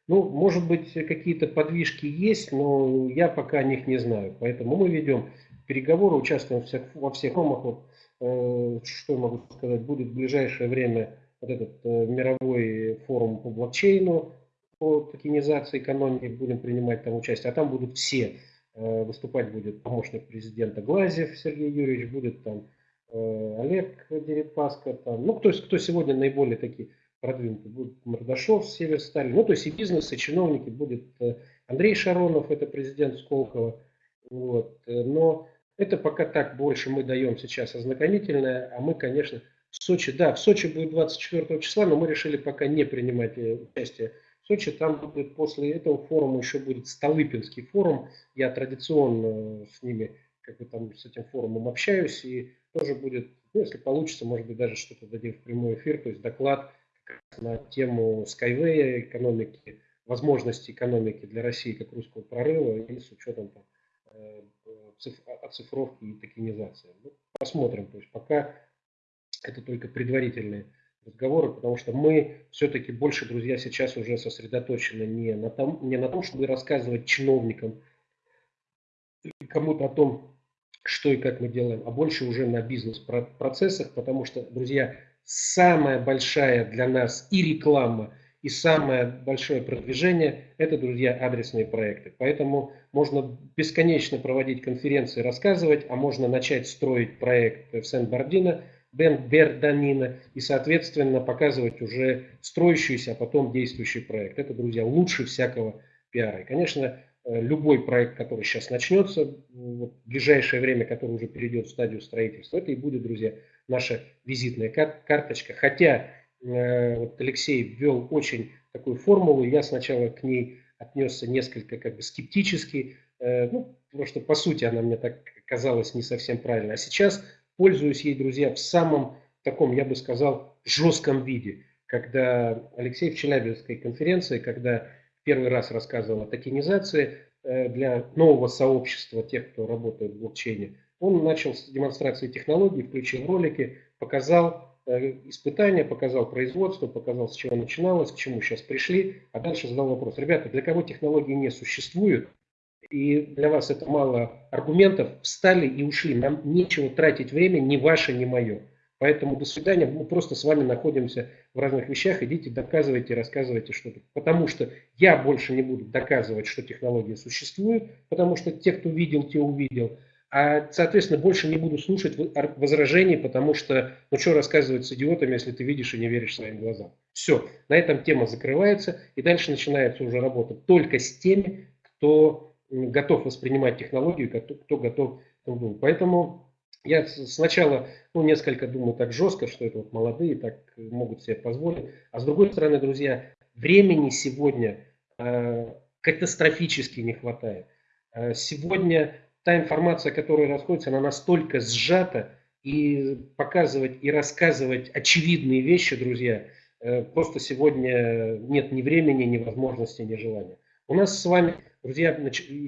Ну, может быть, какие-то подвижки есть, но я пока о них не знаю. Поэтому мы ведем переговоры, участвуем во всех форумах. Вот, э, что я могу сказать, будет в ближайшее время вот этот э, мировой форум по блокчейну, по токенизации экономики, будем принимать там участие. А там будут все. Э, выступать будет помощник президента Глазев Сергей Юрьевич, будет там Олег Дерипаска, там, ну, кто, кто сегодня наиболее такие продвинутые, будет Мордашов, Северсталь, ну, то есть и бизнес, и чиновники, будет Андрей Шаронов, это президент Сколково, вот, но это пока так больше мы даем сейчас ознакомительное, а мы, конечно, в Сочи, да, в Сочи будет 24 числа, но мы решили пока не принимать э, участие в Сочи. Там будет после этого форума еще будет Столыпинский форум. Я традиционно с ними, как бы там с этим форумом общаюсь, и тоже будет, ну, если получится, может быть, даже что-то дадим в прямой эфир, то есть доклад на тему Skyway, экономики, возможности экономики для России как русского прорыва и с учетом там, э, оцифровки и токенизации. Ну, посмотрим. То есть пока это только предварительные разговоры, потому что мы все-таки больше, друзья, сейчас уже сосредоточены не на том, не на том чтобы рассказывать чиновникам кому-то о том, что и как мы делаем, а больше уже на бизнес-процессах, потому что, друзья, самая большая для нас и реклама, И самое большое продвижение – это, друзья, адресные проекты. Поэтому можно бесконечно проводить конференции, рассказывать, а можно начать строить проект в Сен-Бардино, Берданина и, соответственно, показывать уже строящийся, а потом действующий проект. Это, друзья, лучше всякого пиара. И, конечно, э, любой проект, который сейчас начнется, вот, в ближайшее время, который уже перейдет в стадию строительства, это и будет, друзья, наша визитная карточка. Хотя вот Алексей ввел очень такую формулу, я сначала к ней отнесся несколько как бы скептически, э, ну, потому что по сути она мне так казалась не совсем правильно. А сейчас пользуюсь ей, друзья, в самом таком, я бы сказал, жестком виде. Когда Алексей в Челябинской конференции, когда первый раз рассказывал о токенизации э, для нового сообщества тех, кто работает в блокчейне, он начал с демонстрации технологий, включил ролики, показал Э, испытания, показал производство, показал, с чего начиналось, к чему сейчас пришли, а дальше задал вопрос. Ребята, для кого технологии не существуют, и для вас это мало аргументов, встали и ушли. Нам нечего тратить время, ни ваше, ни мое. Поэтому до свидания, мы просто с вами находимся в разных вещах, идите доказывайте, рассказывайте что-то. Потому что я больше не буду доказывать, что технологии существуют, потому что те, кто видел, те увидел. А, соответственно, больше не буду слушать возражений, потому что, ну что рассказывать с идиотами, если ты видишь и не веришь своим глазам. Все, на этом тема закрывается, и дальше начинается уже работа только с теми, кто готов воспринимать технологию, кто готов. Поэтому я сначала, ну, несколько думаю так жестко, что это вот молодые так могут себе позволить. А с другой стороны, друзья, времени сегодня э, катастрофически не хватает. Э, сегодня та информация, которая расходится, она настолько сжата, и показывать и рассказывать очевидные вещи, друзья, э, просто сегодня нет ни времени, ни возможности, ни желания. У нас с вами, друзья,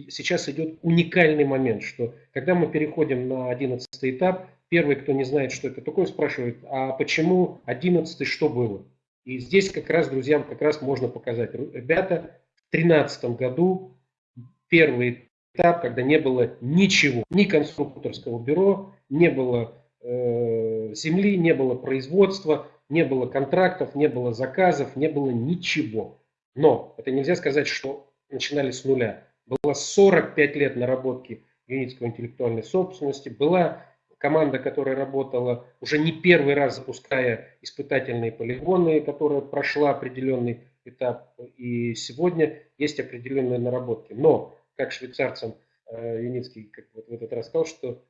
сейчас идет уникальный момент, что когда мы переходим на 11 этап, первый, кто не знает, что это такое, спрашивает, а почему 11 что было? И здесь как раз, друзьям, как раз можно показать. Ребята, в 2013 году первый этап, когда не было ничего, ни конструкторского бюро, не было э, земли, не было производства, не было контрактов, не было заказов, не было ничего. Но это нельзя сказать, что начинали с нуля. Было 45 лет наработки юнитской интеллектуальной собственности, была команда, которая работала уже не первый раз, запуская испытательные полигоны, которая прошла определенный этап, и сегодня есть определенные наработки. Но как швейцарцам э, Юницкий как вот в этот раз сказал, что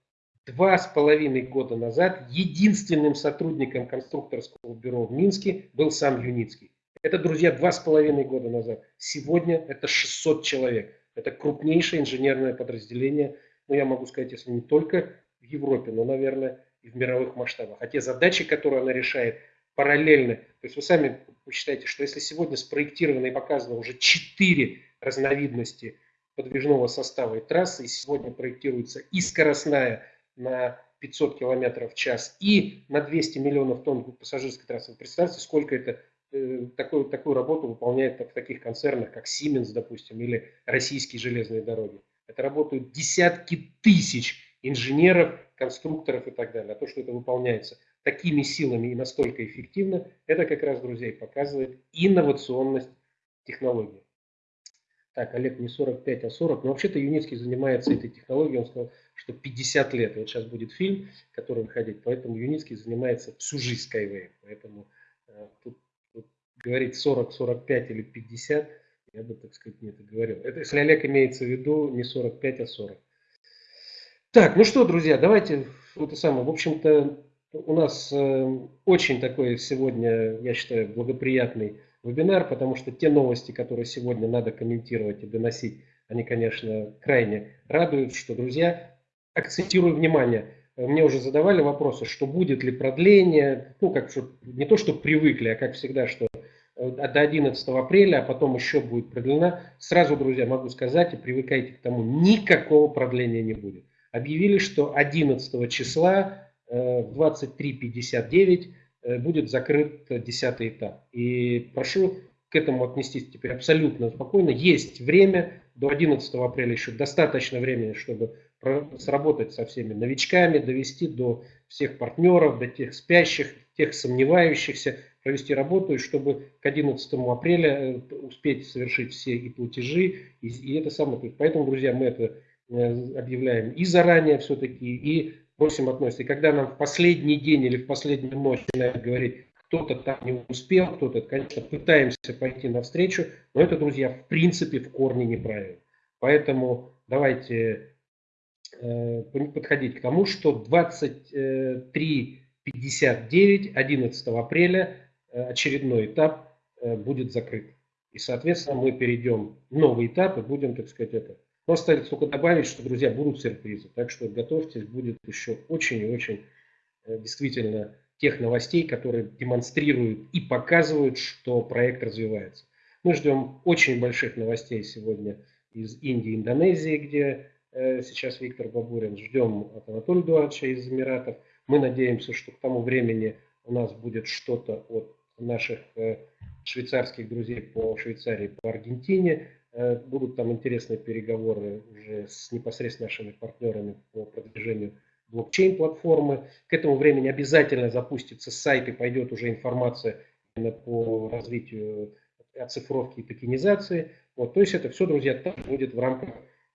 два с половиной года назад единственным сотрудником конструкторского бюро в Минске был сам Юницкий. Это, друзья, два с половиной года назад. Сегодня это 600 человек. Это крупнейшее инженерное подразделение, ну, я могу сказать, если не только в Европе, но, наверное, и в мировых масштабах. А те задачи, которые она решает, параллельно. То есть вы сами посчитаете, что если сегодня спроектировано и показано уже 4 разновидности подвижного состава и трассы. И сегодня проектируется и скоростная на 500 км в час, и на 200 миллионов тонн пассажирской трассы. Вы представьте, сколько это э, такую, такую работу выполняет в таких концернах, как Siemens, допустим, или российские железные дороги. Это работают десятки тысяч инженеров, конструкторов и так далее. А то, что это выполняется такими силами и настолько эффективно, это как раз, друзья, показывает инновационность технологии. Так, Олег, не 45, а 40. Но вообще-то Юницкий занимается этой технологией. Он сказал, что 50 лет. Вот сейчас будет фильм, который выходит. Поэтому Юницкий занимается всю жизнь Skyway. Поэтому э, тут, тут говорить 40, 45 или 50, я бы, так сказать, не это говорил. Это если Олег имеется в виду не 45, а 40. Так, ну что, друзья, давайте это самое. В общем-то, у нас э, очень такой сегодня, я считаю, благоприятный вебинар, потому что те новости, которые сегодня надо комментировать и доносить, они, конечно, крайне радуют, что, друзья, акцентирую внимание, мне уже задавали вопросы, что будет ли продление, ну, как не то, что привыкли, а как всегда, что э, до 11 апреля, а потом еще будет продлена. Сразу, друзья, могу сказать и привыкайте к тому, никакого продления не будет. Объявили, что 11 числа э, в 23.59 Э, будет закрыт десятый этап. И прошу к этому отнестись теперь абсолютно спокойно. Есть время, до 11 апреля еще достаточно времени, чтобы сработать со всеми новичками, довести до всех партнеров, до тех спящих, тех сомневающихся, провести работу, и чтобы к 11 апреля э, успеть совершить все и платежи, и, и это самое. Поэтому, друзья, мы это э, объявляем и заранее все-таки, и просим относиться. И когда нам в последний день или в последнюю ночь начинают говорить, кто-то там не успел, кто-то, конечно, пытаемся пойти навстречу, но это, друзья, в принципе в корне неправильно. Поэтому давайте э, подходить к тому, что 23.59 11 апреля э, очередной этап э, будет закрыт. И, соответственно, мы перейдем в новый этап и будем, так сказать, это. Остается только добавить, что, друзья, будут сюрпризы. Так что готовьтесь, будет еще очень и очень действительно тех новостей, которые демонстрируют и показывают, что проект развивается. Мы ждем очень больших новостей сегодня из Индии, Индонезии, где э, сейчас Виктор Бабурин. Ждем от Анатолия Эдуардовича из Эмиратов. Мы надеемся, что к тому времени у нас будет что-то от наших э, швейцарских друзей по Швейцарии, по Аргентине. Э, будут там интересные переговоры уже с непосредственно нашими партнерами по продвижению блокчейн-платформы. К этому времени обязательно запустится сайт и пойдет уже информация по развитию оцифровки и токенизации. Вот, то есть это все, друзья, так будет в рамках...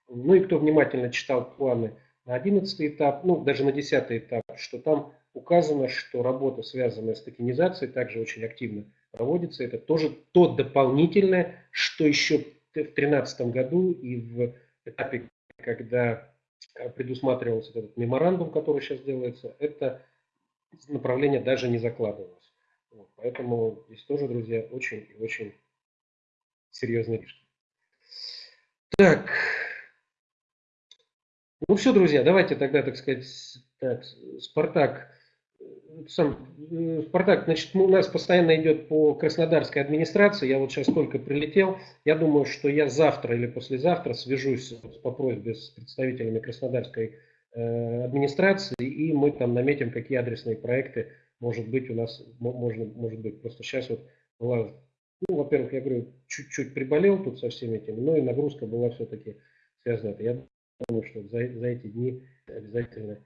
Ну и кто внимательно читал планы на 11 этап, ну даже на 10 этап, что там указано, что работа, связанная с токенизацией, также очень активно проводится. Это тоже то дополнительное, что еще 2013 году и в этапе, когда Э, предусматривался этот меморандум, который сейчас делается, это направление даже не закладывалось. Вот, поэтому здесь тоже, друзья, очень и очень серьезные вещи. Так. Ну все, друзья, давайте тогда, так сказать, так, Спартак сам, э, Спартак, значит, у нас постоянно идет по Краснодарской администрации. Я вот сейчас только прилетел. Я думаю, что я завтра или послезавтра свяжусь по просьбе с представителями Краснодарской э, администрации, и мы там наметим, какие адресные проекты, может быть, у нас, можно, может быть, просто сейчас вот была, ну, во-первых, я говорю, чуть-чуть приболел тут со всеми этими, но и нагрузка была все-таки связана. Я думаю, что за, за эти дни обязательно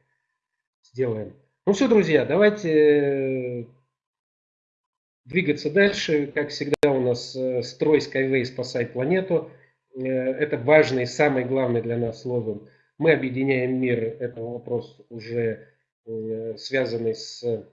сделаем. Ну все, друзья, давайте э, двигаться дальше. Как всегда у нас э, строй Skyway спасай планету. Э, это важный, самый главный для нас лозунг. Мы объединяем мир. Это вопрос уже связанный с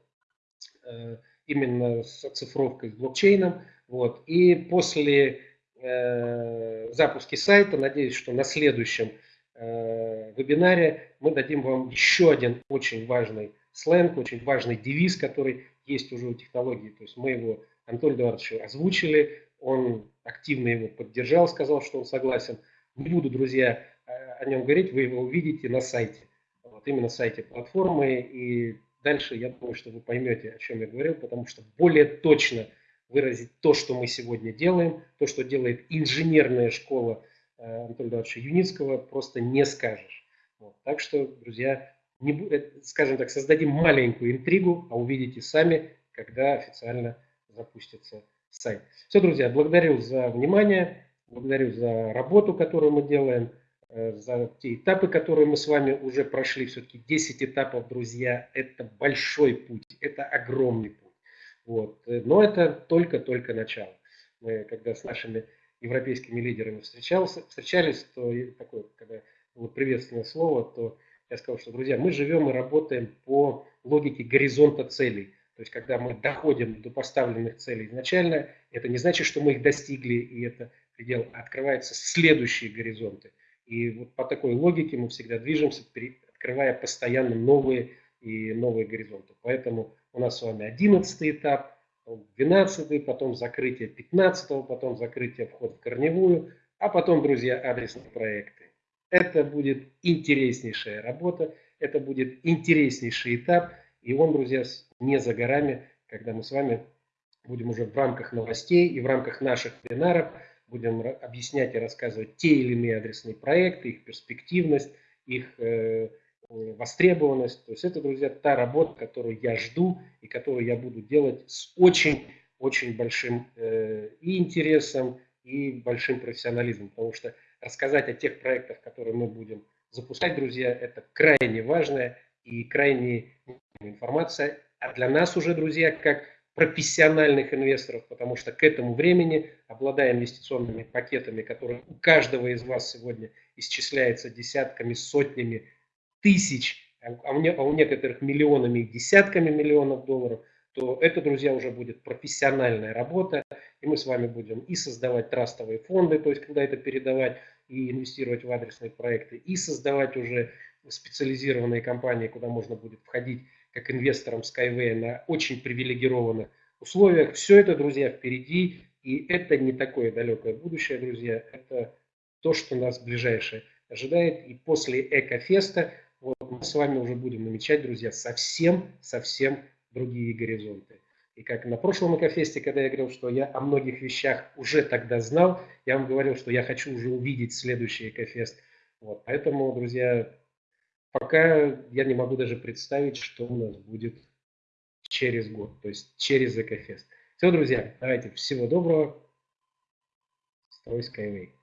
именно с оцифровкой, с блокчейном. Вот. И после э, запуска сайта, надеюсь, что на следующем э, вебинаре мы дадим вам еще один очень важный сленг, очень важный девиз, который есть уже у технологии. То есть мы его Анатолию Эдуардовичу озвучили, он активно его поддержал, сказал, что он согласен. Не буду, друзья, о нем говорить, вы его увидите на сайте. Вот именно сайте платформы. И дальше я думаю, что вы поймете, о чем я говорил, потому что более точно выразить то, что мы сегодня делаем, то, что делает инженерная школа э, Анатолия Эдуардовича Юницкого, просто не скажешь. Вот. Так что, друзья, не, э, скажем так, создадим маленькую интригу, а увидите сами, когда официально запустится сайт. Все, друзья, благодарю за внимание, благодарю за работу, которую мы делаем, э, за те этапы, которые мы с вами уже прошли. Все-таки 10 этапов, друзья, это большой путь, это огромный путь. Вот. Э, но это только-только начало. Мы, когда с нашими европейскими лидерами встречался, встречались, то такое, когда было приветственное слово, то я сказал, что, друзья, мы живем и работаем по логике горизонта целей. То есть, когда мы доходим до поставленных целей изначально, это не значит, что мы их достигли, и это предел, а открываются следующие горизонты. И вот по такой логике мы всегда движемся, открывая постоянно новые и новые горизонты. Поэтому у нас с вами 11 этап, 12, потом закрытие 15, потом закрытие вход в корневую, а потом, друзья, адресные проекты. Это будет интереснейшая работа, это будет интереснейший этап, и он, друзья, не за горами, когда мы с вами будем уже в рамках новостей и в рамках наших вебинаров будем объяснять и рассказывать те или иные адресные проекты, их перспективность, их э, востребованность. То есть это, друзья, та работа, которую я жду и которую я буду делать с очень-очень большим э, и интересом, и большим профессионализмом, потому что рассказать о тех проектах, которые мы будем запускать, друзья. Это крайне важная и крайне информация. А для нас уже, друзья, как профессиональных инвесторов, потому что к этому времени, обладая инвестиционными пакетами, которые у каждого из вас сегодня исчисляется десятками, сотнями тысяч, а у, а у некоторых миллионами и десятками миллионов долларов, то это, друзья, уже будет профессиональная работа, и мы с вами будем и создавать трастовые фонды, то есть когда это передавать и инвестировать в адресные проекты, и создавать уже специализированные компании, куда можно будет входить как инвесторам Skyway на очень привилегированных условиях. Все это, друзья, впереди, и это не такое далекое будущее, друзья, это то, что нас ближайшее ожидает. И после Экофеста вот, мы с вами уже будем намечать, друзья, совсем-совсем другие горизонты. И как на прошлом Экофесте, когда я говорил, что я о многих вещах уже тогда знал, я вам говорил, что я хочу уже увидеть следующий Экофест. Вот, поэтому, друзья, пока я не могу даже представить, что у нас будет через год, то есть через Экофест. Все, друзья, давайте, всего доброго. Строй Skyway.